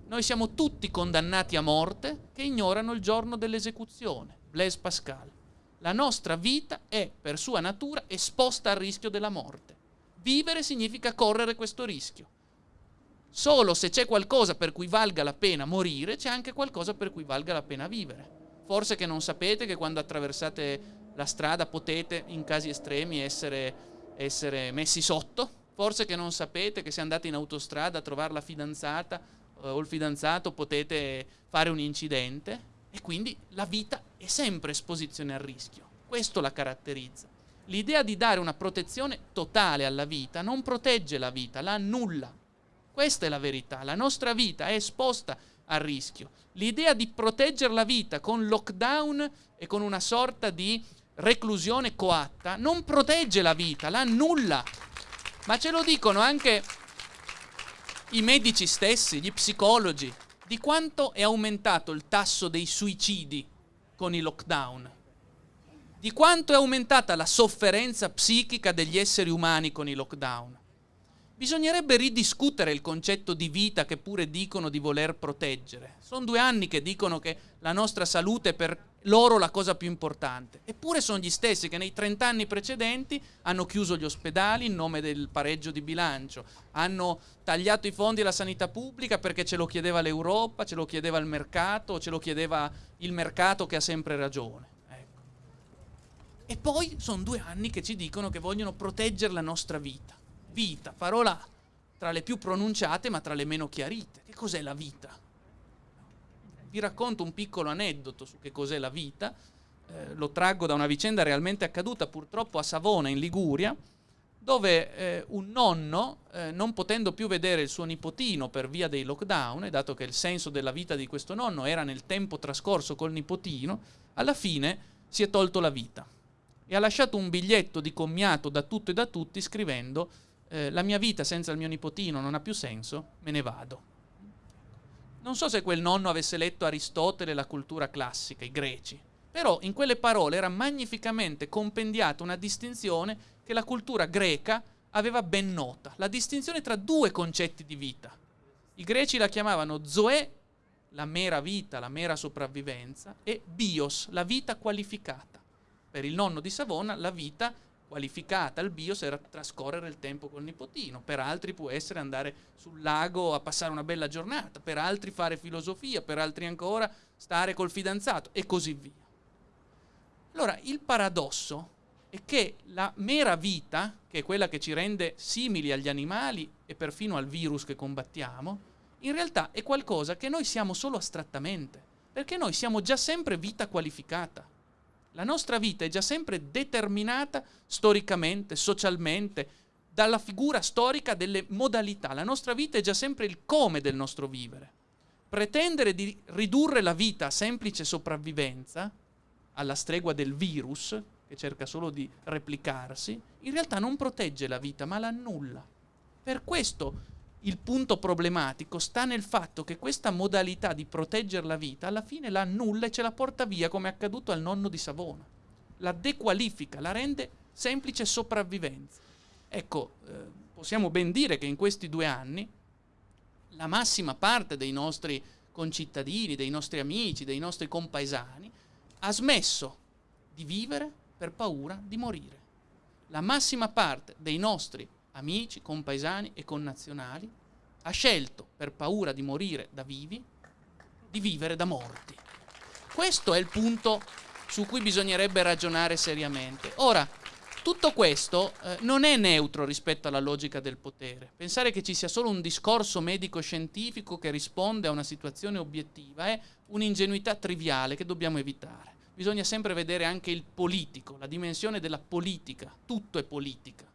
Noi siamo tutti condannati a morte che ignorano il giorno dell'esecuzione. Blaise Pascal. La nostra vita è, per sua natura, esposta al rischio della morte. Vivere significa correre questo rischio. Solo se c'è qualcosa per cui valga la pena morire, c'è anche qualcosa per cui valga la pena vivere. Forse che non sapete che quando attraversate la strada potete, in casi estremi, essere, essere messi sotto. Forse che non sapete che se andate in autostrada a trovare la fidanzata o il fidanzato potete fare un incidente e quindi la vita è sempre esposizione al rischio. Questo la caratterizza. L'idea di dare una protezione totale alla vita non protegge la vita, la annulla. Questa è la verità. La nostra vita è esposta al rischio. L'idea di proteggere la vita con lockdown e con una sorta di reclusione coatta non protegge la vita, la annulla. Ma ce lo dicono anche i medici stessi, gli psicologi, di quanto è aumentato il tasso dei suicidi con i lockdown, di quanto è aumentata la sofferenza psichica degli esseri umani con i lockdown. Bisognerebbe ridiscutere il concetto di vita che pure dicono di voler proteggere. Sono due anni che dicono che la nostra salute è per loro la cosa più importante. Eppure sono gli stessi che nei 30 anni precedenti hanno chiuso gli ospedali in nome del pareggio di bilancio, hanno tagliato i fondi alla sanità pubblica perché ce lo chiedeva l'Europa, ce lo chiedeva il mercato, ce lo chiedeva il mercato che ha sempre ragione. Ecco. E poi sono due anni che ci dicono che vogliono proteggere la nostra vita vita, parola tra le più pronunciate ma tra le meno chiarite. Che cos'è la vita? Vi racconto un piccolo aneddoto su che cos'è la vita, eh, lo traggo da una vicenda realmente accaduta purtroppo a Savona in Liguria, dove eh, un nonno, eh, non potendo più vedere il suo nipotino per via dei lockdown, e dato che il senso della vita di questo nonno era nel tempo trascorso col nipotino, alla fine si è tolto la vita e ha lasciato un biglietto di commiato da tutto e da tutti scrivendo eh, la mia vita senza il mio nipotino non ha più senso, me ne vado. Non so se quel nonno avesse letto Aristotele e la cultura classica, i greci, però in quelle parole era magnificamente compendiata una distinzione che la cultura greca aveva ben nota, la distinzione tra due concetti di vita. I greci la chiamavano zoe, la mera vita, la mera sopravvivenza, e bios, la vita qualificata. Per il nonno di Savona la vita qualificata al bios era trascorrere il tempo col nipotino, per altri può essere andare sul lago a passare una bella giornata, per altri fare filosofia, per altri ancora stare col fidanzato e così via. Allora, il paradosso è che la mera vita, che è quella che ci rende simili agli animali e perfino al virus che combattiamo, in realtà è qualcosa che noi siamo solo astrattamente, perché noi siamo già sempre vita qualificata. La nostra vita è già sempre determinata storicamente, socialmente, dalla figura storica delle modalità. La nostra vita è già sempre il come del nostro vivere. Pretendere di ridurre la vita a semplice sopravvivenza, alla stregua del virus, che cerca solo di replicarsi, in realtà non protegge la vita, ma l'annulla. Per questo il punto problematico sta nel fatto che questa modalità di proteggere la vita alla fine la annulla e ce la porta via come è accaduto al nonno di Savona. La dequalifica, la rende semplice sopravvivenza. Ecco, eh, possiamo ben dire che in questi due anni la massima parte dei nostri concittadini, dei nostri amici, dei nostri compaesani ha smesso di vivere per paura di morire. La massima parte dei nostri amici, compaesani e connazionali, ha scelto, per paura di morire da vivi, di vivere da morti. Questo è il punto su cui bisognerebbe ragionare seriamente. Ora, tutto questo eh, non è neutro rispetto alla logica del potere. Pensare che ci sia solo un discorso medico-scientifico che risponde a una situazione obiettiva è un'ingenuità triviale che dobbiamo evitare. Bisogna sempre vedere anche il politico, la dimensione della politica. Tutto è politica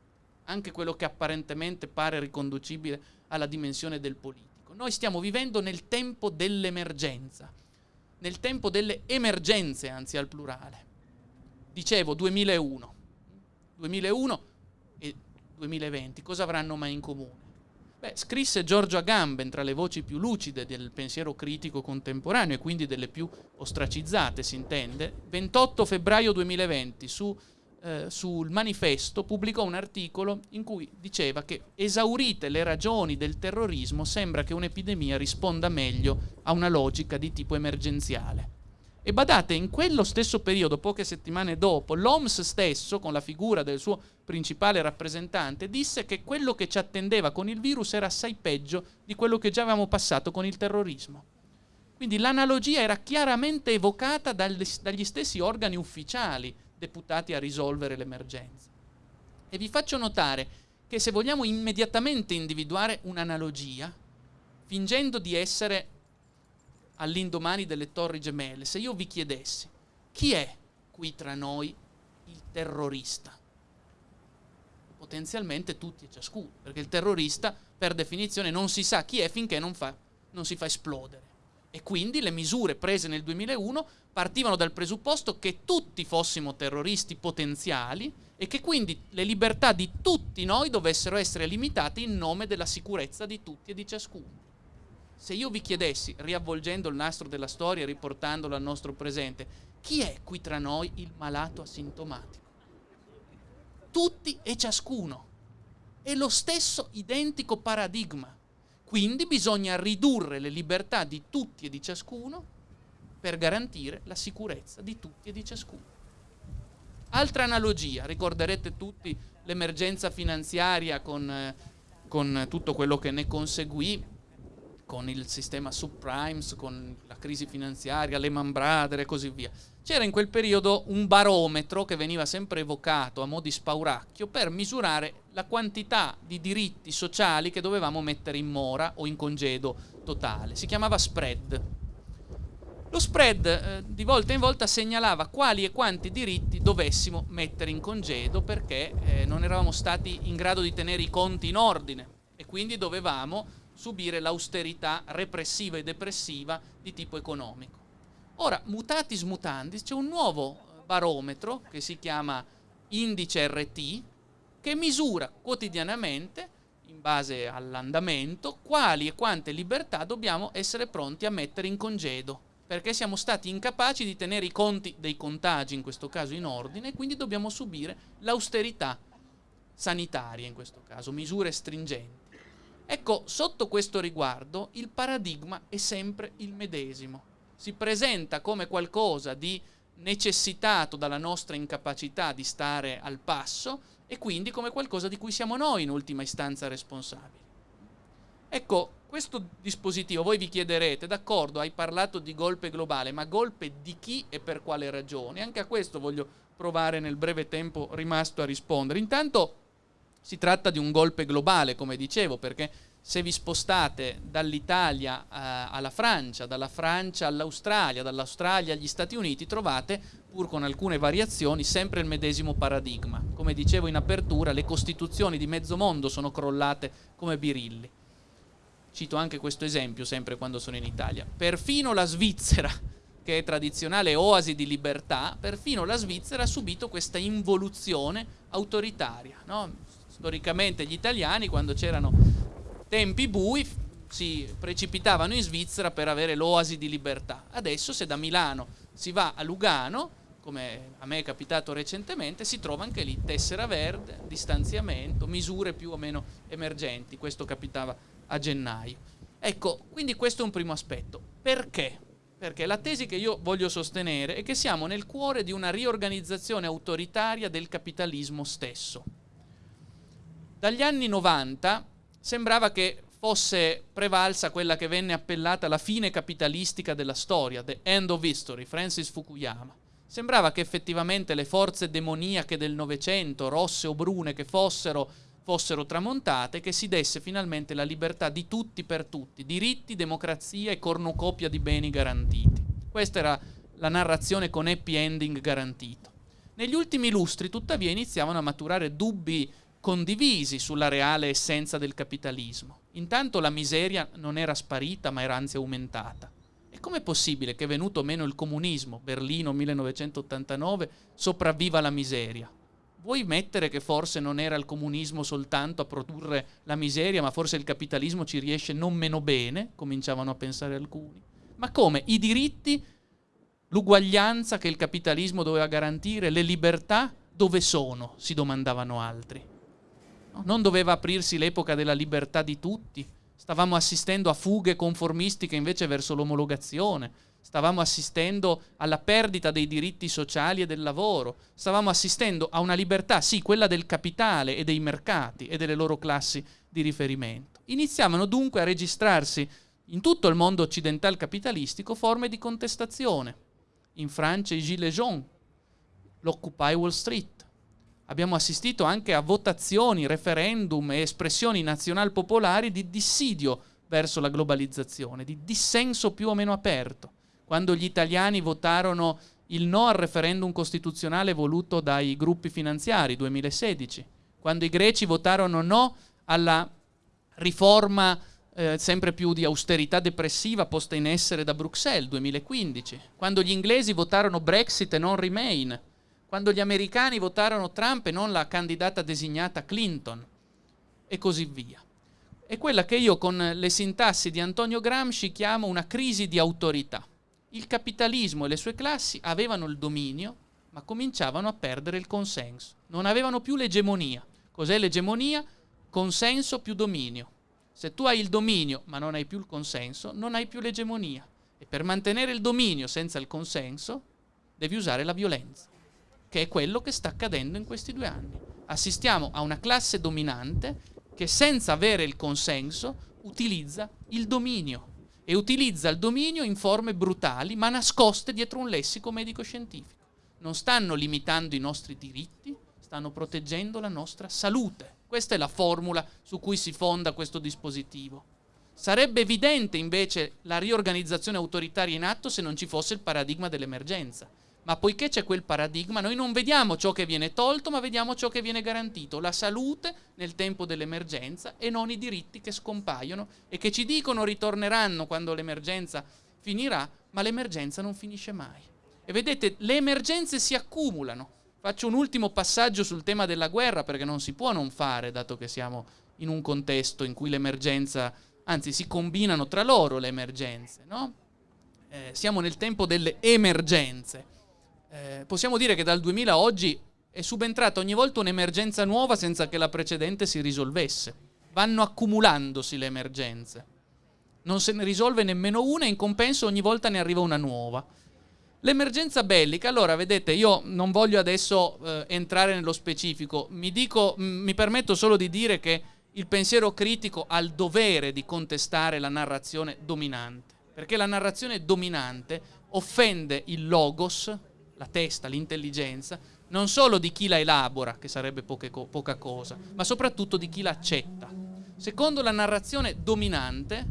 anche quello che apparentemente pare riconducibile alla dimensione del politico. Noi stiamo vivendo nel tempo dell'emergenza, nel tempo delle emergenze, anzi al plurale. Dicevo 2001. 2001 e 2020 cosa avranno mai in comune? Beh, scrisse Giorgio Agamben tra le voci più lucide del pensiero critico contemporaneo e quindi delle più ostracizzate, si intende, 28 febbraio 2020 su eh, sul manifesto pubblicò un articolo in cui diceva che esaurite le ragioni del terrorismo sembra che un'epidemia risponda meglio a una logica di tipo emergenziale. E badate, in quello stesso periodo, poche settimane dopo, l'OMS stesso, con la figura del suo principale rappresentante, disse che quello che ci attendeva con il virus era assai peggio di quello che già avevamo passato con il terrorismo. Quindi l'analogia era chiaramente evocata dagli stessi organi ufficiali deputati a risolvere l'emergenza. E vi faccio notare che se vogliamo immediatamente individuare un'analogia, fingendo di essere all'indomani delle torri gemelle, se io vi chiedessi chi è qui tra noi il terrorista? Potenzialmente tutti e ciascuno, perché il terrorista per definizione non si sa chi è finché non, fa, non si fa esplodere. E quindi le misure prese nel 2001 partivano dal presupposto che tutti fossimo terroristi potenziali e che quindi le libertà di tutti noi dovessero essere limitate in nome della sicurezza di tutti e di ciascuno. Se io vi chiedessi, riavvolgendo il nastro della storia e riportandolo al nostro presente, chi è qui tra noi il malato asintomatico? Tutti e ciascuno. È lo stesso identico paradigma. Quindi bisogna ridurre le libertà di tutti e di ciascuno per garantire la sicurezza di tutti e di ciascuno. Altra analogia, ricorderete tutti l'emergenza finanziaria con, eh, con tutto quello che ne conseguì, con il sistema subprimes, con la crisi finanziaria, Lehman Brothers e così via. C'era in quel periodo un barometro che veniva sempre evocato a mo' di spauracchio per misurare la quantità di diritti sociali che dovevamo mettere in mora o in congedo totale. Si chiamava spread. Lo spread eh, di volta in volta segnalava quali e quanti diritti dovessimo mettere in congedo perché eh, non eravamo stati in grado di tenere i conti in ordine e quindi dovevamo subire l'austerità repressiva e depressiva di tipo economico. Ora, mutatis mutandis, c'è un nuovo barometro che si chiama indice RT che misura quotidianamente in base all'andamento quali e quante libertà dobbiamo essere pronti a mettere in congedo perché siamo stati incapaci di tenere i conti dei contagi, in questo caso in ordine, e quindi dobbiamo subire l'austerità sanitaria, in questo caso, misure stringenti. Ecco, sotto questo riguardo il paradigma è sempre il medesimo. Si presenta come qualcosa di necessitato dalla nostra incapacità di stare al passo e quindi come qualcosa di cui siamo noi in ultima istanza responsabili. Ecco, questo dispositivo, voi vi chiederete, d'accordo, hai parlato di golpe globale, ma golpe di chi e per quale ragione? Anche a questo voglio provare nel breve tempo rimasto a rispondere. Intanto si tratta di un golpe globale, come dicevo, perché se vi spostate dall'Italia eh, alla Francia, dalla Francia all'Australia, dall'Australia agli Stati Uniti, trovate, pur con alcune variazioni, sempre il medesimo paradigma. Come dicevo in apertura, le costituzioni di mezzo mondo sono crollate come birilli. Cito anche questo esempio sempre quando sono in Italia. Perfino la Svizzera, che è tradizionale oasi di libertà, perfino la Svizzera ha subito questa involuzione autoritaria. No? Storicamente gli italiani, quando c'erano tempi bui, si precipitavano in Svizzera per avere l'oasi di libertà. Adesso se da Milano si va a Lugano, come a me è capitato recentemente, si trova anche lì tessera verde, distanziamento, misure più o meno emergenti. Questo capitava a gennaio. Ecco, quindi questo è un primo aspetto. Perché? Perché la tesi che io voglio sostenere è che siamo nel cuore di una riorganizzazione autoritaria del capitalismo stesso. Dagli anni 90 sembrava che fosse prevalsa quella che venne appellata la fine capitalistica della storia, the end of history, Francis Fukuyama. Sembrava che effettivamente le forze demoniache del Novecento, rosse o brune che fossero, fossero tramontate, che si desse finalmente la libertà di tutti per tutti, diritti, democrazia e cornucopia di beni garantiti. Questa era la narrazione con happy ending garantito. Negli ultimi lustri, tuttavia, iniziavano a maturare dubbi condivisi sulla reale essenza del capitalismo. Intanto la miseria non era sparita, ma era anzi aumentata. E com'è possibile che venuto meno il comunismo, Berlino 1989, sopravviva la miseria? vuoi mettere che forse non era il comunismo soltanto a produrre la miseria, ma forse il capitalismo ci riesce non meno bene, cominciavano a pensare alcuni. Ma come? I diritti, l'uguaglianza che il capitalismo doveva garantire, le libertà, dove sono? si domandavano altri. No? Non doveva aprirsi l'epoca della libertà di tutti? Stavamo assistendo a fughe conformistiche invece verso l'omologazione stavamo assistendo alla perdita dei diritti sociali e del lavoro, stavamo assistendo a una libertà, sì, quella del capitale e dei mercati e delle loro classi di riferimento. Iniziavano dunque a registrarsi in tutto il mondo occidentale capitalistico forme di contestazione. In Francia i Gilets jaunes, l'Occupy Wall Street. Abbiamo assistito anche a votazioni, referendum e espressioni nazional popolari di dissidio verso la globalizzazione, di dissenso più o meno aperto. Quando gli italiani votarono il no al referendum costituzionale voluto dai gruppi finanziari 2016, quando i greci votarono no alla riforma eh, sempre più di austerità depressiva posta in essere da Bruxelles 2015, quando gli inglesi votarono Brexit e non Remain, quando gli americani votarono Trump e non la candidata designata Clinton e così via. È quella che io con le sintassi di Antonio Gramsci chiamo una crisi di autorità il capitalismo e le sue classi avevano il dominio, ma cominciavano a perdere il consenso. Non avevano più l'egemonia. Cos'è l'egemonia? consenso più dominio. Se tu hai il dominio ma non hai più il consenso, non hai più l'egemonia. E per mantenere il dominio senza il consenso devi usare la violenza, che è quello che sta accadendo in questi due anni. Assistiamo a una classe dominante che senza avere il consenso utilizza il dominio e utilizza il dominio in forme brutali ma nascoste dietro un lessico medico-scientifico. Non stanno limitando i nostri diritti, stanno proteggendo la nostra salute. Questa è la formula su cui si fonda questo dispositivo. Sarebbe evidente invece la riorganizzazione autoritaria in atto se non ci fosse il paradigma dell'emergenza ma poiché c'è quel paradigma, noi non vediamo ciò che viene tolto, ma vediamo ciò che viene garantito, la salute nel tempo dell'emergenza e non i diritti che scompaiono e che ci dicono ritorneranno quando l'emergenza finirà, ma l'emergenza non finisce mai. E vedete, le emergenze si accumulano. Faccio un ultimo passaggio sul tema della guerra perché non si può non fare, dato che siamo in un contesto in cui l'emergenza, anzi si combinano tra loro le emergenze, no? eh, siamo nel tempo delle emergenze eh, possiamo dire che dal 2000 a oggi è subentrata ogni volta un'emergenza nuova senza che la precedente si risolvesse. Vanno accumulandosi le emergenze. Non se ne risolve nemmeno una e in compenso ogni volta ne arriva una nuova. L'emergenza bellica, allora vedete, io non voglio adesso eh, entrare nello specifico, mi, dico, mi permetto solo di dire che il pensiero critico ha il dovere di contestare la narrazione dominante, perché la narrazione dominante offende il logos, la testa, l'intelligenza, non solo di chi la elabora, che sarebbe co- poca cosa, ma soprattutto di chi la accetta. Secondo la narrazione dominante,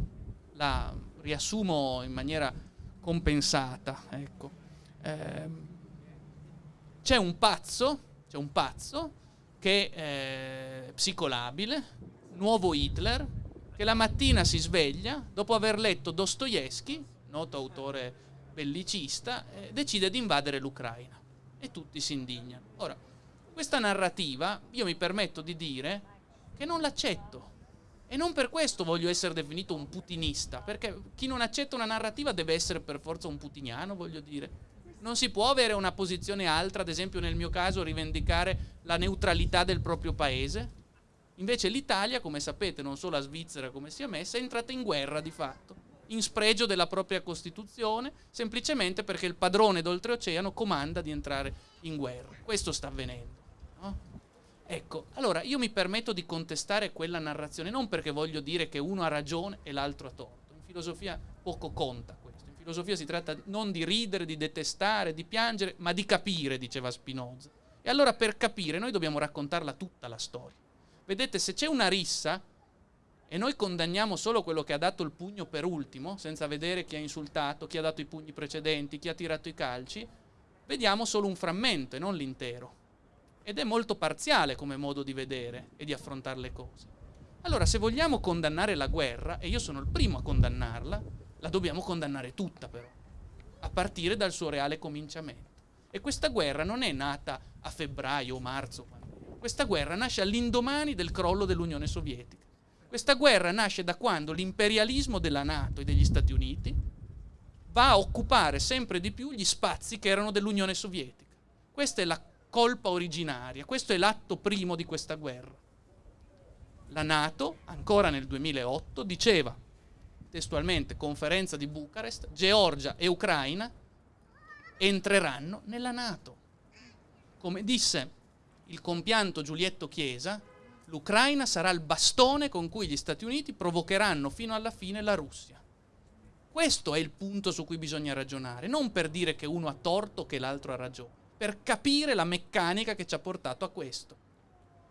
la riassumo in maniera compensata, ecco, ehm, c'è un pazzo, c'è un pazzo che è psicolabile, nuovo Hitler, che la mattina si sveglia dopo aver letto Dostoevsky, noto autore bellicista, eh, decide di invadere l'Ucraina e tutti si indignano. Ora, questa narrativa io mi permetto di dire che non l'accetto e non per questo voglio essere definito un putinista, perché chi non accetta una narrativa deve essere per forza un putiniano, voglio dire. Non si può avere una posizione altra, ad esempio nel mio caso rivendicare la neutralità del proprio paese. Invece l'Italia, come sapete, non solo la Svizzera come si è messa, è entrata in guerra di fatto in spregio della propria Costituzione, semplicemente perché il padrone d'oltreoceano comanda di entrare in guerra. Questo sta avvenendo. No? Ecco, allora io mi permetto di contestare quella narrazione, non perché voglio dire che uno ha ragione e l'altro ha torto. In filosofia poco conta questo. In filosofia si tratta non di ridere, di detestare, di piangere, ma di capire, diceva Spinoza. E allora per capire noi dobbiamo raccontarla tutta la storia. Vedete, se c'è una rissa, e noi condanniamo solo quello che ha dato il pugno per ultimo, senza vedere chi ha insultato, chi ha dato i pugni precedenti, chi ha tirato i calci, vediamo solo un frammento e non l'intero. Ed è molto parziale come modo di vedere e di affrontare le cose. Allora, se vogliamo condannare la guerra, e io sono il primo a condannarla, la dobbiamo condannare tutta però, a partire dal suo reale cominciamento. E questa guerra non è nata a febbraio o marzo, questa guerra nasce all'indomani del crollo dell'Unione Sovietica. Questa guerra nasce da quando l'imperialismo della Nato e degli Stati Uniti va a occupare sempre di più gli spazi che erano dell'Unione Sovietica. Questa è la colpa originaria, questo è l'atto primo di questa guerra. La Nato, ancora nel 2008, diceva testualmente, conferenza di Bucarest, Georgia e Ucraina entreranno nella Nato. Come disse il compianto Giulietto Chiesa, l'Ucraina sarà il bastone con cui gli Stati Uniti provocheranno fino alla fine la Russia. Questo è il punto su cui bisogna ragionare, non per dire che uno ha torto o che l'altro ha ragione, per capire la meccanica che ci ha portato a questo.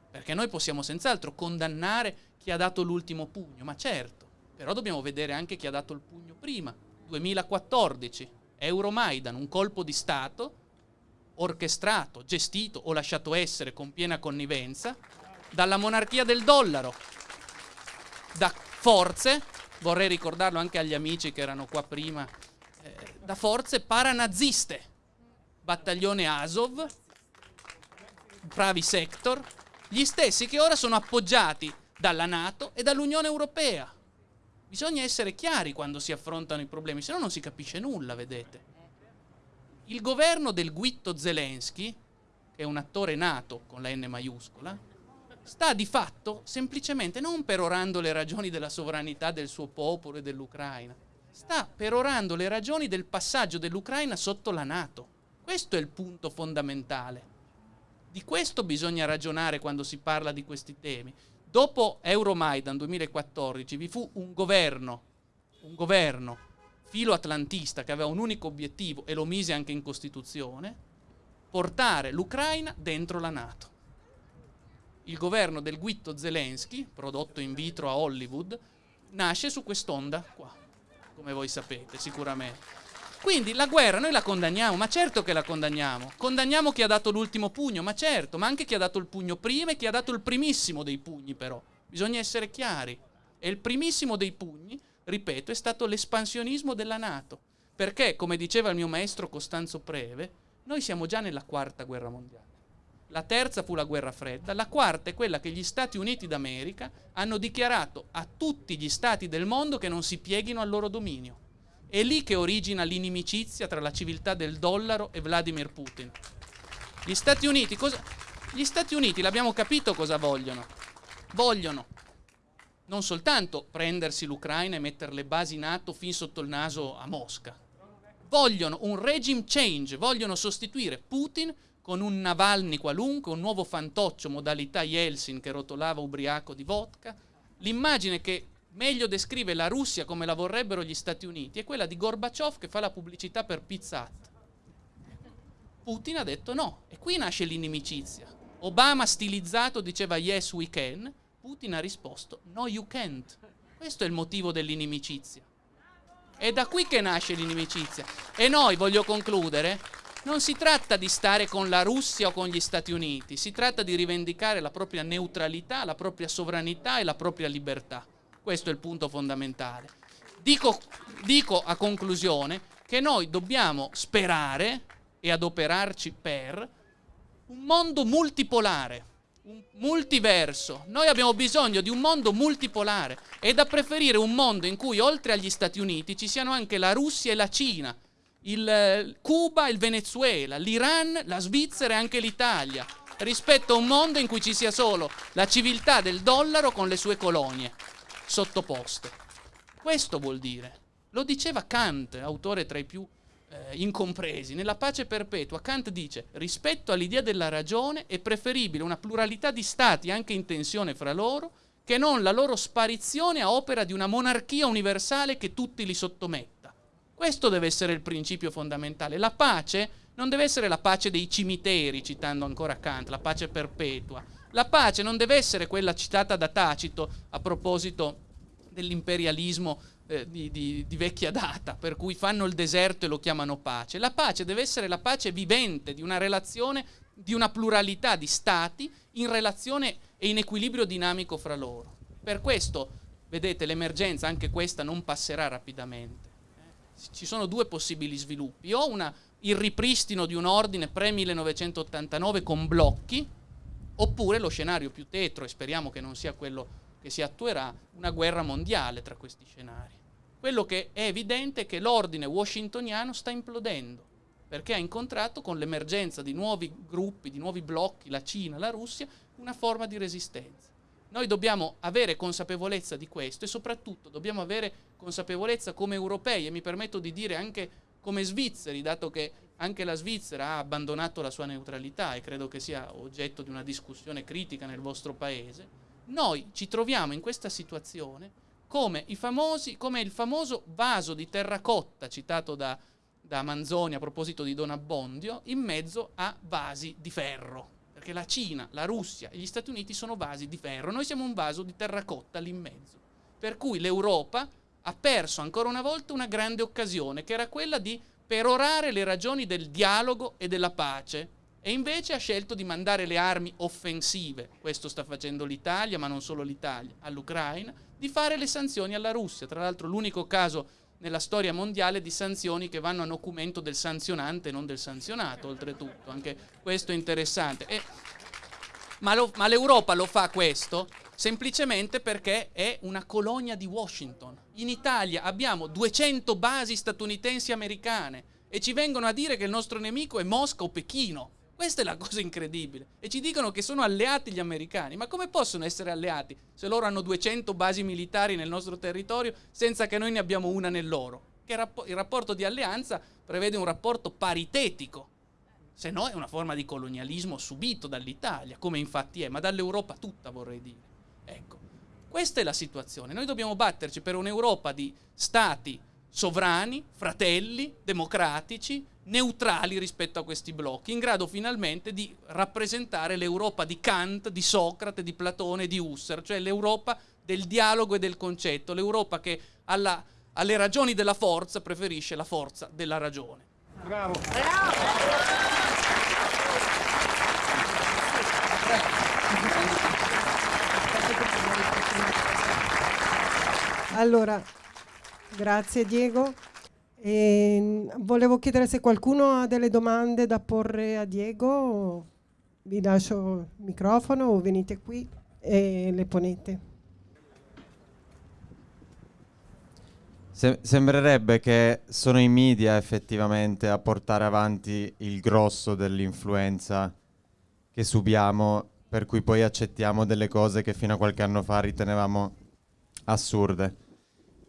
Perché noi possiamo senz'altro condannare chi ha dato l'ultimo pugno, ma certo, però dobbiamo vedere anche chi ha dato il pugno prima. 2014, Euromaidan, un colpo di Stato orchestrato, gestito o lasciato essere con piena connivenza dalla monarchia del dollaro, da forze, vorrei ricordarlo anche agli amici che erano qua prima, eh, da forze paranaziste, battaglione Azov, Pravi Sector, gli stessi che ora sono appoggiati dalla Nato e dall'Unione Europea. Bisogna essere chiari quando si affrontano i problemi, se no non si capisce nulla, vedete. Il governo del Guitto Zelensky, che è un attore nato con la N maiuscola, sta di fatto semplicemente non perorando le ragioni della sovranità del suo popolo e dell'Ucraina, sta perorando le ragioni del passaggio dell'Ucraina sotto la Nato. Questo è il punto fondamentale. Di questo bisogna ragionare quando si parla di questi temi. Dopo Euromaidan 2014 vi fu un governo, un governo filo-atlantista che aveva un unico obiettivo e lo mise anche in Costituzione, portare l'Ucraina dentro la Nato. Il governo del Guitto Zelensky, prodotto in vitro a Hollywood, nasce su quest'onda qua, come voi sapete sicuramente. Quindi la guerra noi la condanniamo, ma certo che la condanniamo. Condanniamo chi ha dato l'ultimo pugno, ma certo, ma anche chi ha dato il pugno prima e chi ha dato il primissimo dei pugni però. Bisogna essere chiari. E il primissimo dei pugni, ripeto, è stato l'espansionismo della Nato. Perché, come diceva il mio maestro Costanzo Preve, noi siamo già nella quarta guerra mondiale. La terza fu la guerra fredda, la quarta è quella che gli Stati Uniti d'America hanno dichiarato a tutti gli stati del mondo che non si pieghino al loro dominio. È lì che origina l'inimicizia tra la civiltà del dollaro e Vladimir Putin. Gli Stati Uniti, cosa... Gli Stati Uniti, l'abbiamo capito cosa vogliono. Vogliono non soltanto prendersi l'Ucraina e mettere le basi NATO fin sotto il naso a Mosca. Vogliono un regime change, vogliono sostituire Putin con un Navalny qualunque, un nuovo fantoccio modalità Yeltsin che rotolava ubriaco di vodka. L'immagine che meglio descrive la Russia come la vorrebbero gli Stati Uniti è quella di Gorbaciov che fa la pubblicità per Pizza Hut. Putin ha detto no, e qui nasce l'inimicizia. Obama stilizzato diceva yes we can, Putin ha risposto no you can't. Questo è il motivo dell'inimicizia. È da qui che nasce l'inimicizia. E noi, voglio concludere, non si tratta di stare con la Russia o con gli Stati Uniti, si tratta di rivendicare la propria neutralità, la propria sovranità e la propria libertà. Questo è il punto fondamentale. Dico, dico a conclusione che noi dobbiamo sperare e adoperarci per un mondo multipolare, un multiverso. Noi abbiamo bisogno di un mondo multipolare e da preferire un mondo in cui oltre agli Stati Uniti ci siano anche la Russia e la Cina, il eh, Cuba il Venezuela, l'Iran, la Svizzera e anche l'Italia, rispetto a un mondo in cui ci sia solo la civiltà del dollaro con le sue colonie sottoposte. Questo vuol dire. Lo diceva Kant, autore tra i più eh, incompresi. Nella pace perpetua Kant dice rispetto all'idea della ragione è preferibile una pluralità di stati anche in tensione fra loro che non la loro sparizione a opera di una monarchia universale che tutti li sottometta. Questo deve essere il principio fondamentale. La pace non deve essere la pace dei cimiteri, citando ancora Kant, la pace perpetua la pace non deve essere quella citata da Tacito a proposito dell'imperialismo eh, di, di, di, vecchia data, per cui fanno il deserto e lo chiamano pace. La pace deve essere la pace vivente di una relazione, di una pluralità di stati in relazione e in equilibrio dinamico fra loro. Per questo, vedete, l'emergenza, anche questa, non passerà rapidamente. Ci sono due possibili sviluppi, o una, il ripristino di un ordine pre-1989 con blocchi, oppure lo scenario più tetro, e speriamo che non sia quello che si attuerà, una guerra mondiale tra questi scenari. Quello che è evidente è che l'ordine washingtoniano sta implodendo, perché ha incontrato con l'emergenza di nuovi gruppi, di nuovi blocchi, la Cina, la Russia, una forma di resistenza. Noi dobbiamo avere consapevolezza di questo e soprattutto dobbiamo avere consapevolezza come europei e mi permetto di dire anche come svizzeri, dato che anche la Svizzera ha abbandonato la sua neutralità e credo che sia oggetto di una discussione critica nel vostro paese, noi ci troviamo in questa situazione come, famosi, come il famoso vaso di terracotta citato da, da Manzoni a proposito di Don Abbondio, in mezzo a vasi di ferro. Perché la Cina, la Russia e gli Stati Uniti sono vasi di ferro, noi siamo un vaso di terracotta lì in mezzo. Per cui l'Europa ha perso ancora una volta una grande occasione, che era quella di perorare le ragioni del dialogo e della pace. E invece ha scelto di mandare le armi offensive, questo sta facendo l'Italia, ma non solo l'Italia, all'Ucraina, di fare le sanzioni alla Russia, tra l'altro l'unico caso nella storia mondiale di sanzioni che vanno a documento del sanzionante non del sanzionato, oltretutto, anche questo è interessante. E, ma, ma l'Europa lo fa questo semplicemente perché è una colonia di Washington. In Italia abbiamo 200 basi statunitensi americane e ci vengono a dire che il nostro nemico è Mosca o Pechino. Questa è la cosa incredibile. E ci dicono che sono alleati gli americani. Ma come possono essere alleati se loro hanno 200 basi militari nel nostro territorio senza che noi ne abbiamo una nel loro? Che il rapporto di alleanza prevede un rapporto paritetico. Se no è una forma di colonialismo subito dall'Italia, come infatti è, ma dall'Europa tutta vorrei dire. Ecco, questa è la situazione. Noi dobbiamo batterci per un'Europa di stati sovrani, fratelli, democratici, neutrali rispetto a questi blocchi, in grado finalmente di rappresentare l'Europa di Kant, di Socrate, di Platone, di Husserl, cioè l'Europa del dialogo e del concetto, l'Europa che alla, alle ragioni della forza preferisce la forza della ragione. Bravo. Allora, grazie Diego. E volevo chiedere se qualcuno ha delle domande da porre a Diego. Vi lascio il microfono o venite qui e le ponete. Se- sembrerebbe che sono i media effettivamente a portare avanti il grosso dell'influenza che subiamo, per cui poi accettiamo delle cose che fino a qualche anno fa ritenevamo assurde.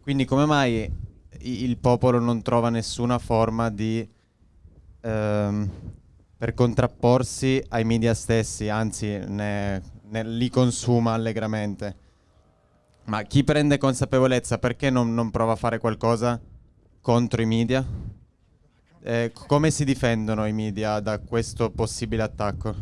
Quindi come mai il popolo non trova nessuna forma di... Ehm, per contrapporsi ai media stessi, anzi ne, ne, li consuma allegramente. Ma chi prende consapevolezza perché non, non prova a fare qualcosa contro i media? Eh, come si difendono i media da questo possibile attacco?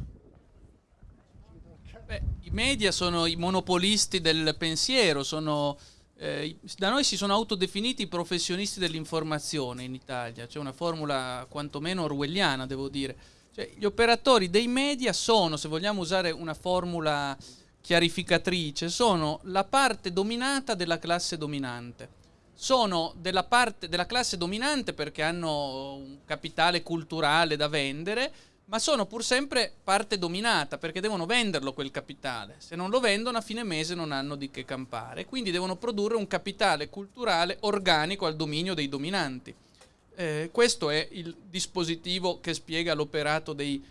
Beh, I media sono i monopolisti del pensiero, sono eh, da noi si sono autodefiniti professionisti dell'informazione in Italia, c'è una formula quantomeno orwelliana, devo dire. Cioè, gli operatori dei media sono, se vogliamo usare una formula chiarificatrice, sono la parte dominata della classe dominante. Sono della parte della classe dominante perché hanno un capitale culturale da vendere, ma sono pur sempre parte dominata perché devono venderlo quel capitale. Se non lo vendono a fine mese non hanno di che campare, quindi devono produrre un capitale culturale organico al dominio dei dominanti. Eh, questo è il dispositivo che spiega l'operato dei,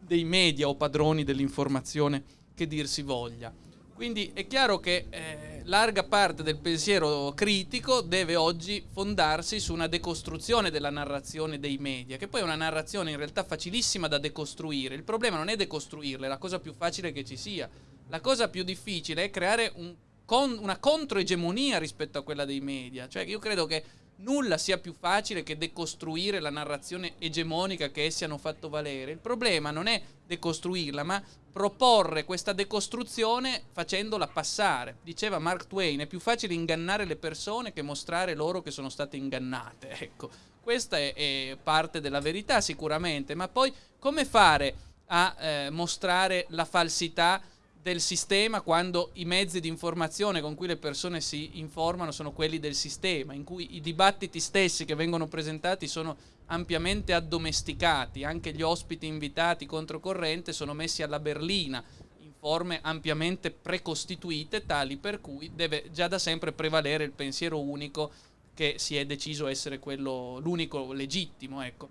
dei media o padroni dell'informazione che dir si voglia. Quindi è chiaro che eh, larga parte del pensiero critico deve oggi fondarsi su una decostruzione della narrazione dei media, che poi è una narrazione in realtà facilissima da decostruire. Il problema non è decostruirla, è la cosa più facile che ci sia. La cosa più difficile è creare un con, una controegemonia rispetto a quella dei media. Cioè io credo che nulla sia più facile che decostruire la narrazione egemonica che essi hanno fatto valere. Il problema non è decostruirla, ma proporre questa decostruzione facendola passare. Diceva Mark Twain, è più facile ingannare le persone che mostrare loro che sono state ingannate. Ecco, questa è, è parte della verità sicuramente, ma poi come fare a eh, mostrare la falsità? del sistema quando i mezzi di informazione con cui le persone si informano sono quelli del sistema, in cui i dibattiti stessi che vengono presentati sono ampiamente addomesticati, anche gli ospiti invitati controcorrente sono messi alla berlina in forme ampiamente precostituite, tali per cui deve già da sempre prevalere il pensiero unico che si è deciso essere quello l'unico legittimo, ecco.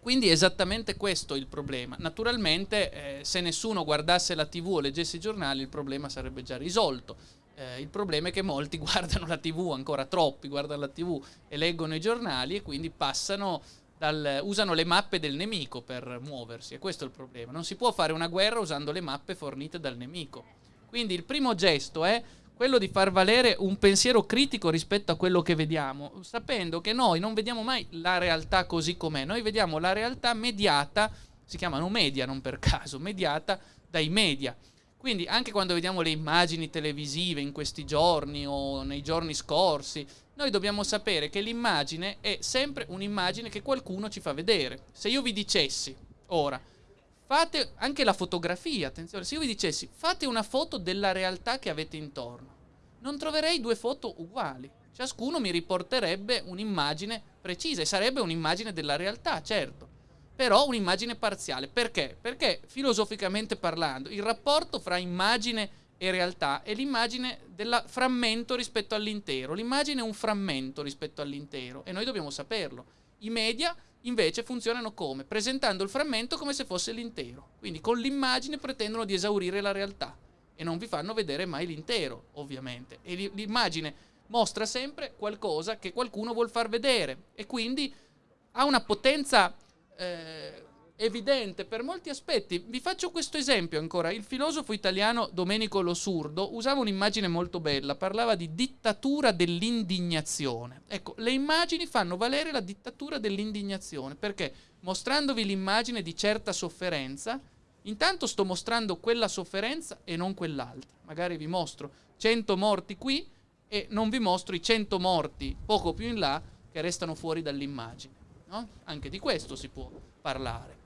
Quindi è esattamente questo il problema. Naturalmente eh, se nessuno guardasse la tv o leggesse i giornali il problema sarebbe già risolto. Eh, il problema è che molti guardano la tv, ancora troppi guardano la tv e leggono i giornali e quindi passano dal, usano le mappe del nemico per muoversi e questo è il problema. Non si può fare una guerra usando le mappe fornite dal nemico. Quindi il primo gesto è quello di far valere un pensiero critico rispetto a quello che vediamo, sapendo che noi non vediamo mai la realtà così com'è, noi vediamo la realtà mediata, si chiamano media non per caso, mediata dai media. Quindi anche quando vediamo le immagini televisive in questi giorni o nei giorni scorsi, noi dobbiamo sapere che l'immagine è sempre un'immagine che qualcuno ci fa vedere. Se io vi dicessi ora, fate anche la fotografia, attenzione, se io vi dicessi fate una foto della realtà che avete intorno, non troverei due foto uguali. Ciascuno mi riporterebbe un'immagine precisa e sarebbe un'immagine della realtà, certo, però un'immagine parziale. Perché? Perché filosoficamente parlando, il rapporto fra immagine e realtà è l'immagine del frammento rispetto all'intero. L'immagine è un frammento rispetto all'intero e noi dobbiamo saperlo. I media invece funzionano come? Presentando il frammento come se fosse l'intero. Quindi con l'immagine pretendono di esaurire la realtà e non vi fanno vedere mai l'intero, ovviamente. E l'immagine mostra sempre qualcosa che qualcuno vuol far vedere e quindi ha una potenza eh, evidente per molti aspetti. Vi faccio questo esempio ancora. Il filosofo italiano Domenico Losurdo usava un'immagine molto bella, parlava di dittatura dell'indignazione. Ecco, le immagini fanno valere la dittatura dell'indignazione, perché mostrandovi l'immagine di certa sofferenza, intanto sto mostrando quella sofferenza e non quell'altra. Magari vi mostro 100 morti qui e non vi mostro i 100 morti poco più in là che restano fuori dall'immagine. No? Anche di questo si può parlare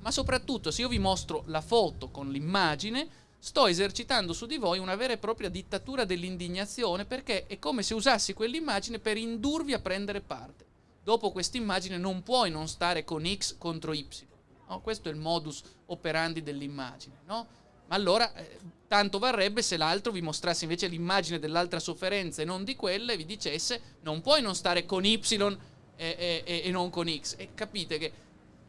ma soprattutto se io vi mostro la foto con l'immagine, sto esercitando su di voi una vera e propria dittatura dell'indignazione perché è come se usassi quell'immagine per indurvi a prendere parte. Dopo questa immagine non puoi non stare con X contro Y. No? Questo è il modus operandi dell'immagine. No? Ma allora eh, tanto varrebbe se l'altro vi mostrasse invece l'immagine dell'altra sofferenza e non di quella e vi dicesse non puoi non stare con Y e, e, e non con X. E capite che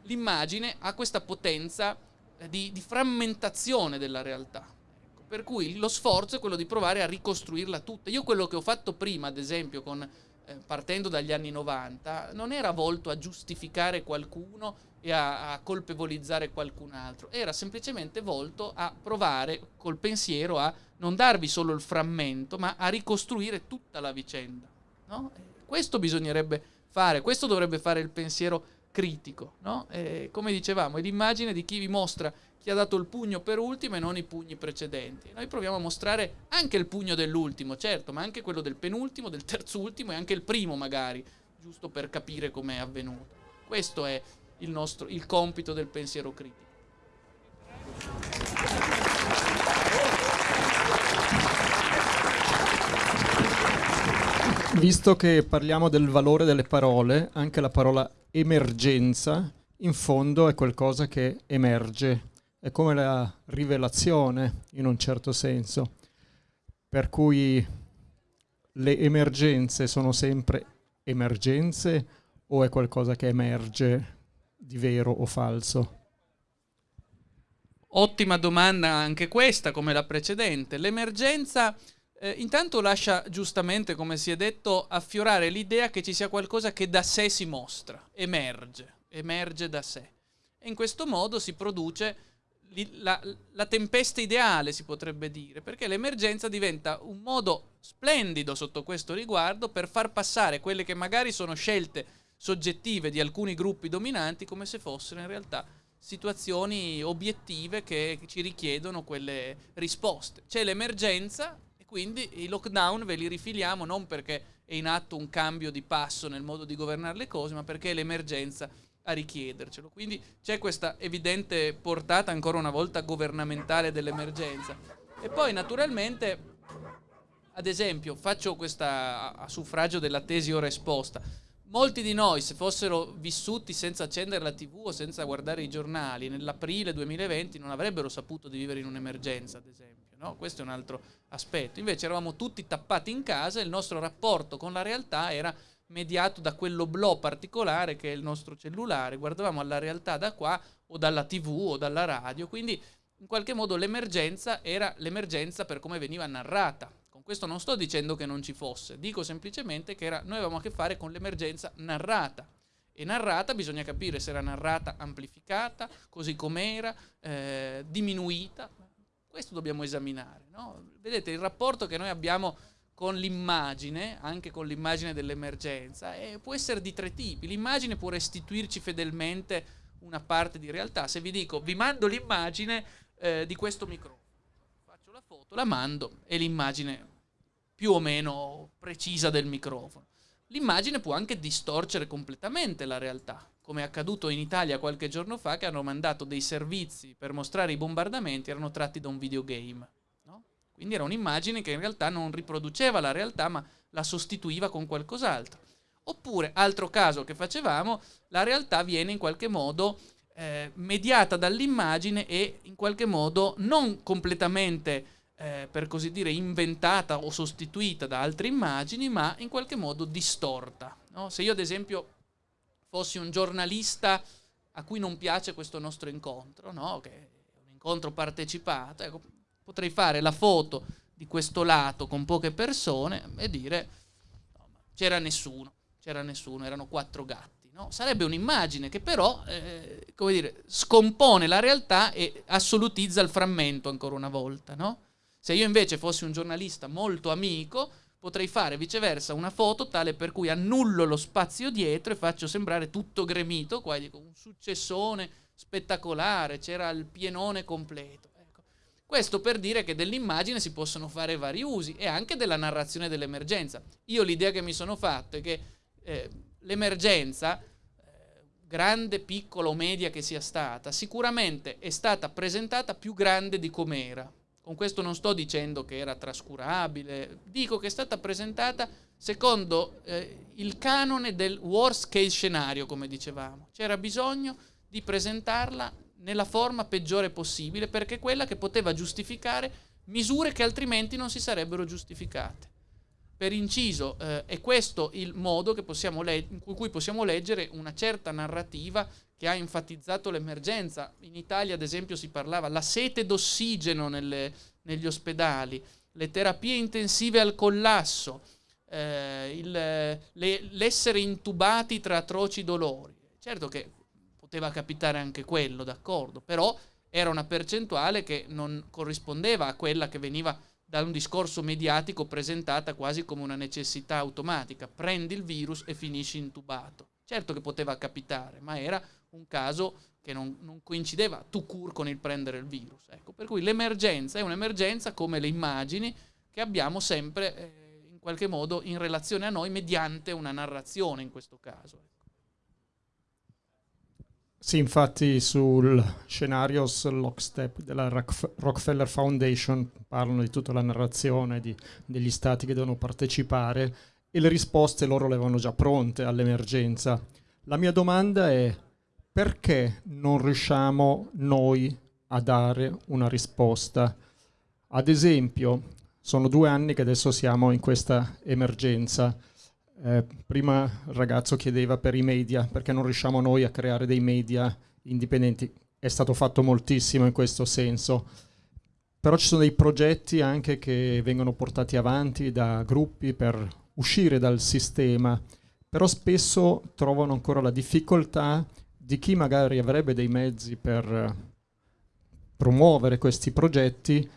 l'immagine ha questa potenza eh, di, di frammentazione della realtà. Ecco, per cui lo sforzo è quello di provare a ricostruirla tutta. Io quello che ho fatto prima, ad esempio, con, eh, partendo dagli anni 90, non era volto a giustificare qualcuno e a, a, colpevolizzare qualcun altro, era semplicemente volto a provare col pensiero a non darvi solo il frammento, ma a ricostruire tutta la vicenda. No? Questo bisognerebbe fare, questo dovrebbe fare il pensiero critico, no? E, come dicevamo, è l'immagine di chi vi mostra chi ha dato il pugno per ultimo e non i pugni precedenti. Noi proviamo a mostrare anche il pugno dell'ultimo, certo, ma anche quello del penultimo, del terzultimo e anche il primo magari, giusto per capire com'è avvenuto. Questo è il, nostro, il compito del pensiero critico. Visto che parliamo del valore delle parole, anche la parola emergenza in fondo è qualcosa che emerge, è come la rivelazione in un certo senso, per cui le emergenze sono sempre emergenze o è qualcosa che emerge di vero o falso? Ottima domanda anche questa, come la precedente. L'emergenza eh, intanto lascia giustamente, come si è detto, affiorare l'idea che ci sia qualcosa che da sé si mostra, emerge, emerge da sé. E in questo modo si produce la, la, tempesta ideale, si potrebbe dire, perché l'emergenza diventa un modo splendido sotto questo riguardo per far passare quelle che magari sono scelte soggettive di alcuni gruppi dominanti come se fossero in realtà situazioni obiettive che ci richiedono quelle risposte. C'è l'emergenza quindi i lockdown ve li rifiliamo non perché è in atto un cambio di passo nel modo di governare le cose, ma perché è l'emergenza a richiedercelo. Quindi c'è questa evidente portata ancora una volta governamentale dell'emergenza. E poi naturalmente, ad esempio, faccio questa a suffragio della tesi ora esposta. Molti di noi, se fossero vissuti senza accendere la TV o senza guardare i giornali, nell'aprile 2020 non avrebbero saputo di vivere in un'emergenza, ad esempio. No? Questo è un altro aspetto. Invece eravamo tutti tappati in casa e il nostro rapporto con la realtà era mediato da quell'oblò particolare che è il nostro cellulare. Guardavamo alla realtà da qua o dalla tv o dalla radio, quindi in qualche modo l'emergenza era l'emergenza per come veniva narrata. Con questo non sto dicendo che non ci fosse, dico semplicemente che era, noi avevamo a che fare con l'emergenza narrata. E narrata bisogna capire se era narrata amplificata, così com'era, eh, diminuita, questo dobbiamo esaminare. No? Vedete, il rapporto che noi abbiamo con l'immagine, anche con l'immagine dell'emergenza, è, può essere di tre tipi. L'immagine può restituirci fedelmente una parte di realtà. Se vi dico, vi mando l'immagine eh, di questo microfono, faccio la foto, la mando e l'immagine più o meno precisa del microfono. L'immagine può anche distorcere completamente la realtà come è accaduto in Italia qualche giorno fa, che hanno mandato dei servizi per mostrare i bombardamenti, erano tratti da un videogame. No? Quindi era un'immagine che in realtà non riproduceva la realtà, ma la sostituiva con qualcos'altro. Oppure, altro caso che facevamo, la realtà viene in qualche modo eh, mediata dall'immagine e in qualche modo non completamente, eh, per così dire, inventata o sostituita da altre immagini, ma in qualche modo distorta. No? Se io ad esempio fossi un giornalista a cui non piace questo nostro incontro, no? che è un incontro partecipato, ecco, potrei fare la foto di questo lato con poche persone e dire no, c'era nessuno, c'era nessuno, erano quattro gatti. No? Sarebbe un'immagine che però eh, come dire, scompone la realtà e assolutizza il frammento ancora una volta. No? Se io invece fossi un giornalista molto amico, potrei fare viceversa una foto tale per cui annullo lo spazio dietro e faccio sembrare tutto gremito, qua dico un successone spettacolare, c'era il pienone completo. Ecco. Questo per dire che dell'immagine si possono fare vari usi e anche della narrazione dell'emergenza. Io l'idea che mi sono fatto è che eh, l'emergenza, eh, grande, piccola o media che sia stata, sicuramente è stata presentata più grande di com'era con questo non sto dicendo che era trascurabile, dico che è stata presentata secondo eh, il canone del worst case scenario, come dicevamo. C'era bisogno di presentarla nella forma peggiore possibile perché quella che poteva giustificare misure che altrimenti non si sarebbero giustificate. Per inciso, eh, è questo il modo in cui possiamo leggere una certa narrativa che ha enfatizzato l'emergenza. In Italia, ad esempio, si parlava la sete d'ossigeno nelle, negli ospedali, le terapie intensive al collasso, eh, il, le, l'essere intubati tra atroci dolori. Certo che poteva capitare anche quello, d'accordo, però era una percentuale che non corrispondeva a quella che veniva da un discorso mediatico presentata quasi come una necessità automatica. Prendi il virus e finisci intubato. Certo che poteva capitare, ma era un caso che non, non coincideva tu cur con il prendere il virus. Ecco, per cui l'emergenza è un'emergenza come le immagini che abbiamo sempre eh, in qualche modo in relazione a noi mediante una narrazione in questo caso. Ecco. Sì, infatti sul scenario Lockstep della Rockefeller Foundation parlano di tutta la narrazione di, degli stati che devono partecipare e le risposte loro le avevano già pronte all'emergenza. La mia domanda è perché non riusciamo noi a dare una risposta? Ad esempio, sono due anni che adesso siamo in questa emergenza. Eh, prima il ragazzo chiedeva per i media, perché non riusciamo noi a creare dei media indipendenti. È stato fatto moltissimo in questo senso. Però ci sono dei progetti anche che vengono portati avanti da gruppi per uscire dal sistema, però spesso trovano ancora la difficoltà di chi magari avrebbe dei mezzi per eh, promuovere questi progetti,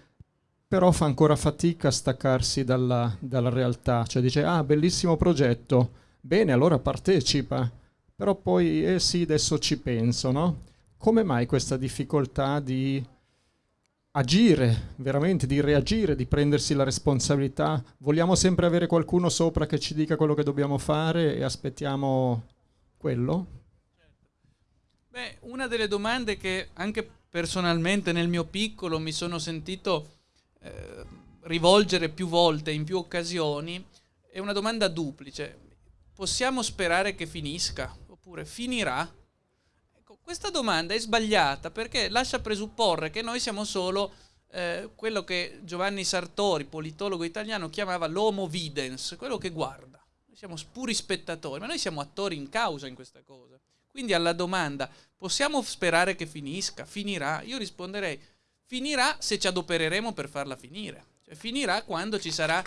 però fa ancora fatica a staccarsi dalla, dalla realtà, cioè dice ah bellissimo progetto, bene allora partecipa, però poi eh sì adesso ci penso, no? Come mai questa difficoltà di agire, veramente di reagire, di prendersi la responsabilità? Vogliamo sempre avere qualcuno sopra che ci dica quello che dobbiamo fare e aspettiamo quello? Beh, una delle domande che anche personalmente nel mio piccolo mi sono sentito eh, rivolgere più volte, in più occasioni, è una domanda duplice. Possiamo sperare che finisca? Oppure finirà? Ecco, questa domanda è sbagliata perché lascia presupporre che noi siamo solo eh, quello che Giovanni Sartori, politologo italiano, chiamava l'homo videns, quello che guarda. Noi siamo puri spettatori, ma noi siamo attori in causa in questa cosa. Quindi alla domanda, possiamo sperare che finisca? Finirà? Io risponderei, finirà se ci adopereremo per farla finire. Cioè, finirà quando ci sarà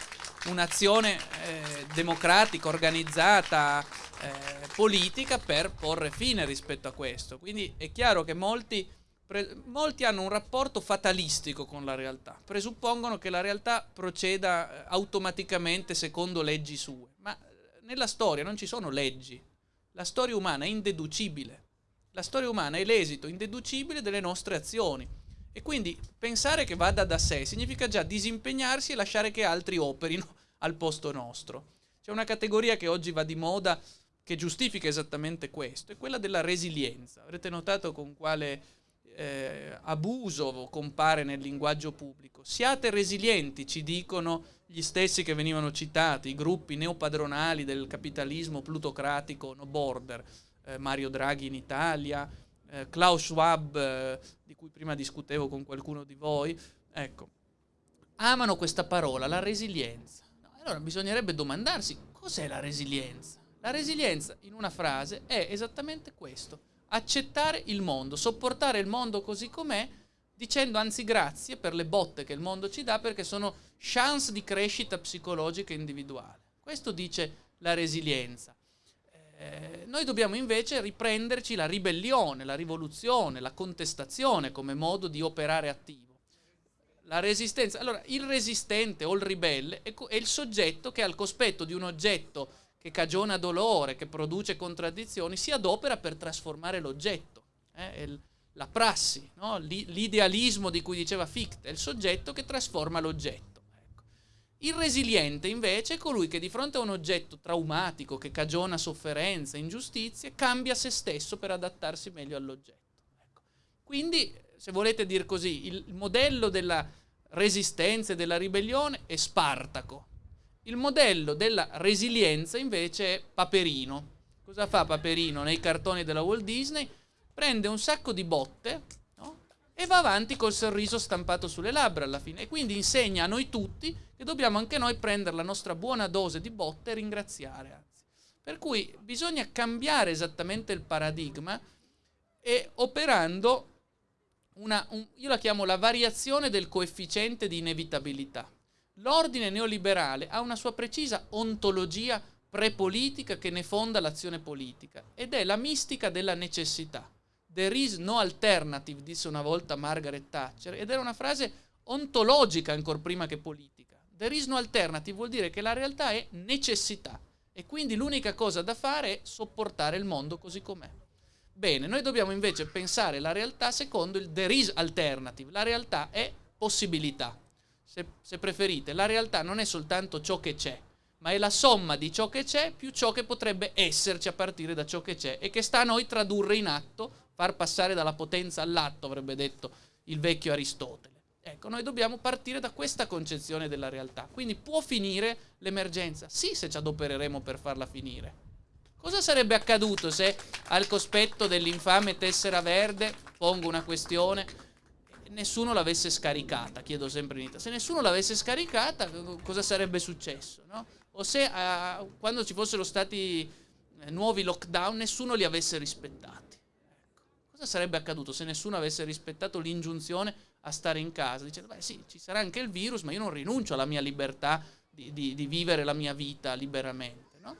un'azione eh, democratica, organizzata, eh, politica per porre fine rispetto a questo. Quindi è chiaro che molti, pre- molti hanno un rapporto fatalistico con la realtà, presuppongono che la realtà proceda eh, automaticamente secondo leggi sue, ma eh, nella storia non ci sono leggi, la storia umana è indeducibile. La storia umana è l'esito indeducibile delle nostre azioni. E quindi pensare che vada da sé significa già disimpegnarsi e lasciare che altri operino al posto nostro. C'è una categoria che oggi va di moda che giustifica esattamente questo, è quella della resilienza. Avrete notato con quale eh, abuso compare nel linguaggio pubblico. Siate resilienti, ci dicono gli stessi che venivano citati, i gruppi neopadronali del capitalismo plutocratico no border, eh, Mario Draghi in Italia, eh, Klaus Schwab, eh, di cui prima discutevo con qualcuno di voi, ecco, amano questa parola, la resilienza. allora bisognerebbe domandarsi cos'è la resilienza. La resilienza, in una frase, è esattamente questo. Accettare il mondo, sopportare il mondo così com'è, dicendo anzi grazie per le botte che il mondo ci dà perché sono chance di crescita psicologica individuale. Questo dice la resilienza. Eh, noi dobbiamo invece riprenderci la ribellione, la rivoluzione, la contestazione come modo di operare attivo. La resistenza. Allora, il resistente o il ribelle è, è il soggetto che al cospetto di un oggetto che cagiona dolore, che produce contraddizioni, si adopera per trasformare l'oggetto. Eh? la prassi, no? l'idealismo di cui diceva Fichte, è il soggetto che trasforma l'oggetto. Il resiliente invece è colui che di fronte a un oggetto traumatico che cagiona sofferenza, ingiustizie, cambia se stesso per adattarsi meglio all'oggetto. Ecco. Quindi, se volete dire così, il modello della resistenza e della ribellione è Spartaco. Il modello della resilienza invece è Paperino. Cosa fa Paperino nei cartoni della Walt Disney? Prende un sacco di botte e va avanti col sorriso stampato sulle labbra alla fine. E quindi insegna a noi tutti che dobbiamo anche noi prendere la nostra buona dose di botte e ringraziare. Anzi. Per cui bisogna cambiare esattamente il paradigma e operando una, un, io la chiamo la variazione del coefficiente di inevitabilità. L'ordine neoliberale ha una sua precisa ontologia prepolitica che ne fonda l'azione politica ed è la mistica della necessità. There is no alternative, disse una volta Margaret Thatcher, ed era una frase ontologica ancora prima che politica. There is no alternative vuol dire che la realtà è necessità e quindi l'unica cosa da fare è sopportare il mondo così com'è. Bene, noi dobbiamo invece pensare la realtà secondo il there is alternative. La realtà è possibilità. Se, se preferite, la realtà non è soltanto ciò che c'è, ma è la somma di ciò che c'è più ciò che potrebbe esserci a partire da ciò che c'è e che sta a noi tradurre in atto far passare dalla potenza all'atto, avrebbe detto il vecchio Aristotele. Ecco, noi dobbiamo partire da questa concezione della realtà. Quindi può finire l'emergenza? Sì, se ci adopereremo per farla finire. Cosa sarebbe accaduto se al cospetto dell'infame tessera verde, pongo una questione, nessuno l'avesse scaricata, chiedo sempre in Italia, se nessuno l'avesse scaricata cosa sarebbe successo? No? O se uh, quando ci fossero stati eh, nuovi lockdown nessuno li avesse rispettati. Cosa sarebbe accaduto se nessuno avesse rispettato l'ingiunzione a stare in casa? Dicendo, beh sì, ci sarà anche il virus, ma io non rinuncio alla mia libertà di, di, di vivere la mia vita liberamente. No?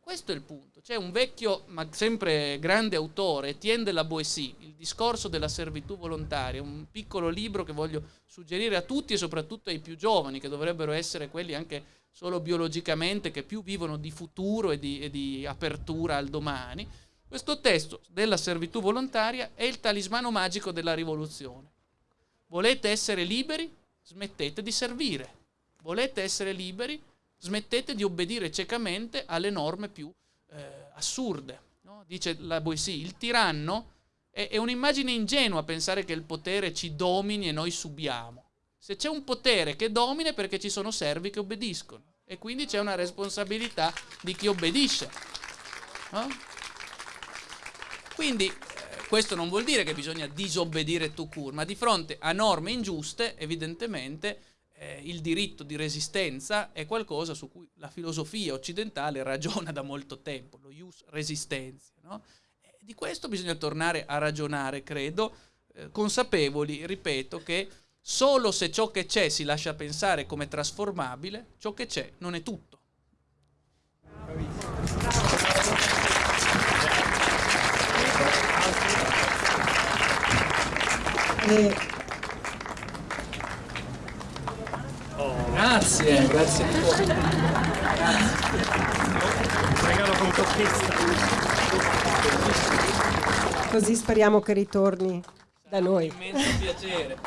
questo è il punto. C'è un vecchio, ma sempre grande autore, Etienne de la Boétie, Il discorso della servitù volontaria, un piccolo libro che voglio suggerire a tutti e soprattutto ai più giovani, che dovrebbero essere quelli anche solo biologicamente, che più vivono di futuro e di, e di apertura al domani questo testo della servitù volontaria è il talismano magico della rivoluzione. Volete essere liberi? Smettete di servire. Volete essere liberi? Smettete di obbedire ciecamente alle norme più eh, assurde. No? Dice la Boissy, il tiranno è, è un'immagine ingenua pensare che il potere ci domini e noi subiamo. Se c'è un potere che domina è perché ci sono servi che obbediscono e quindi c'è una responsabilità di chi obbedisce. No? Quindi eh, questo non vuol dire che bisogna disobbedire tu cur, ma di fronte a norme ingiuste, evidentemente eh, il diritto di resistenza è qualcosa su cui la filosofia occidentale ragiona da molto tempo, lo ius resistenza. No? di questo bisogna tornare a ragionare, credo, eh, consapevoli, ripeto, che solo se ciò che c'è si lascia pensare come trasformabile, ciò che c'è non è tutto. E... Oh, grazie, grazie. Regalo con conquista. Così speriamo che ritorni da noi. Un immenso piacere.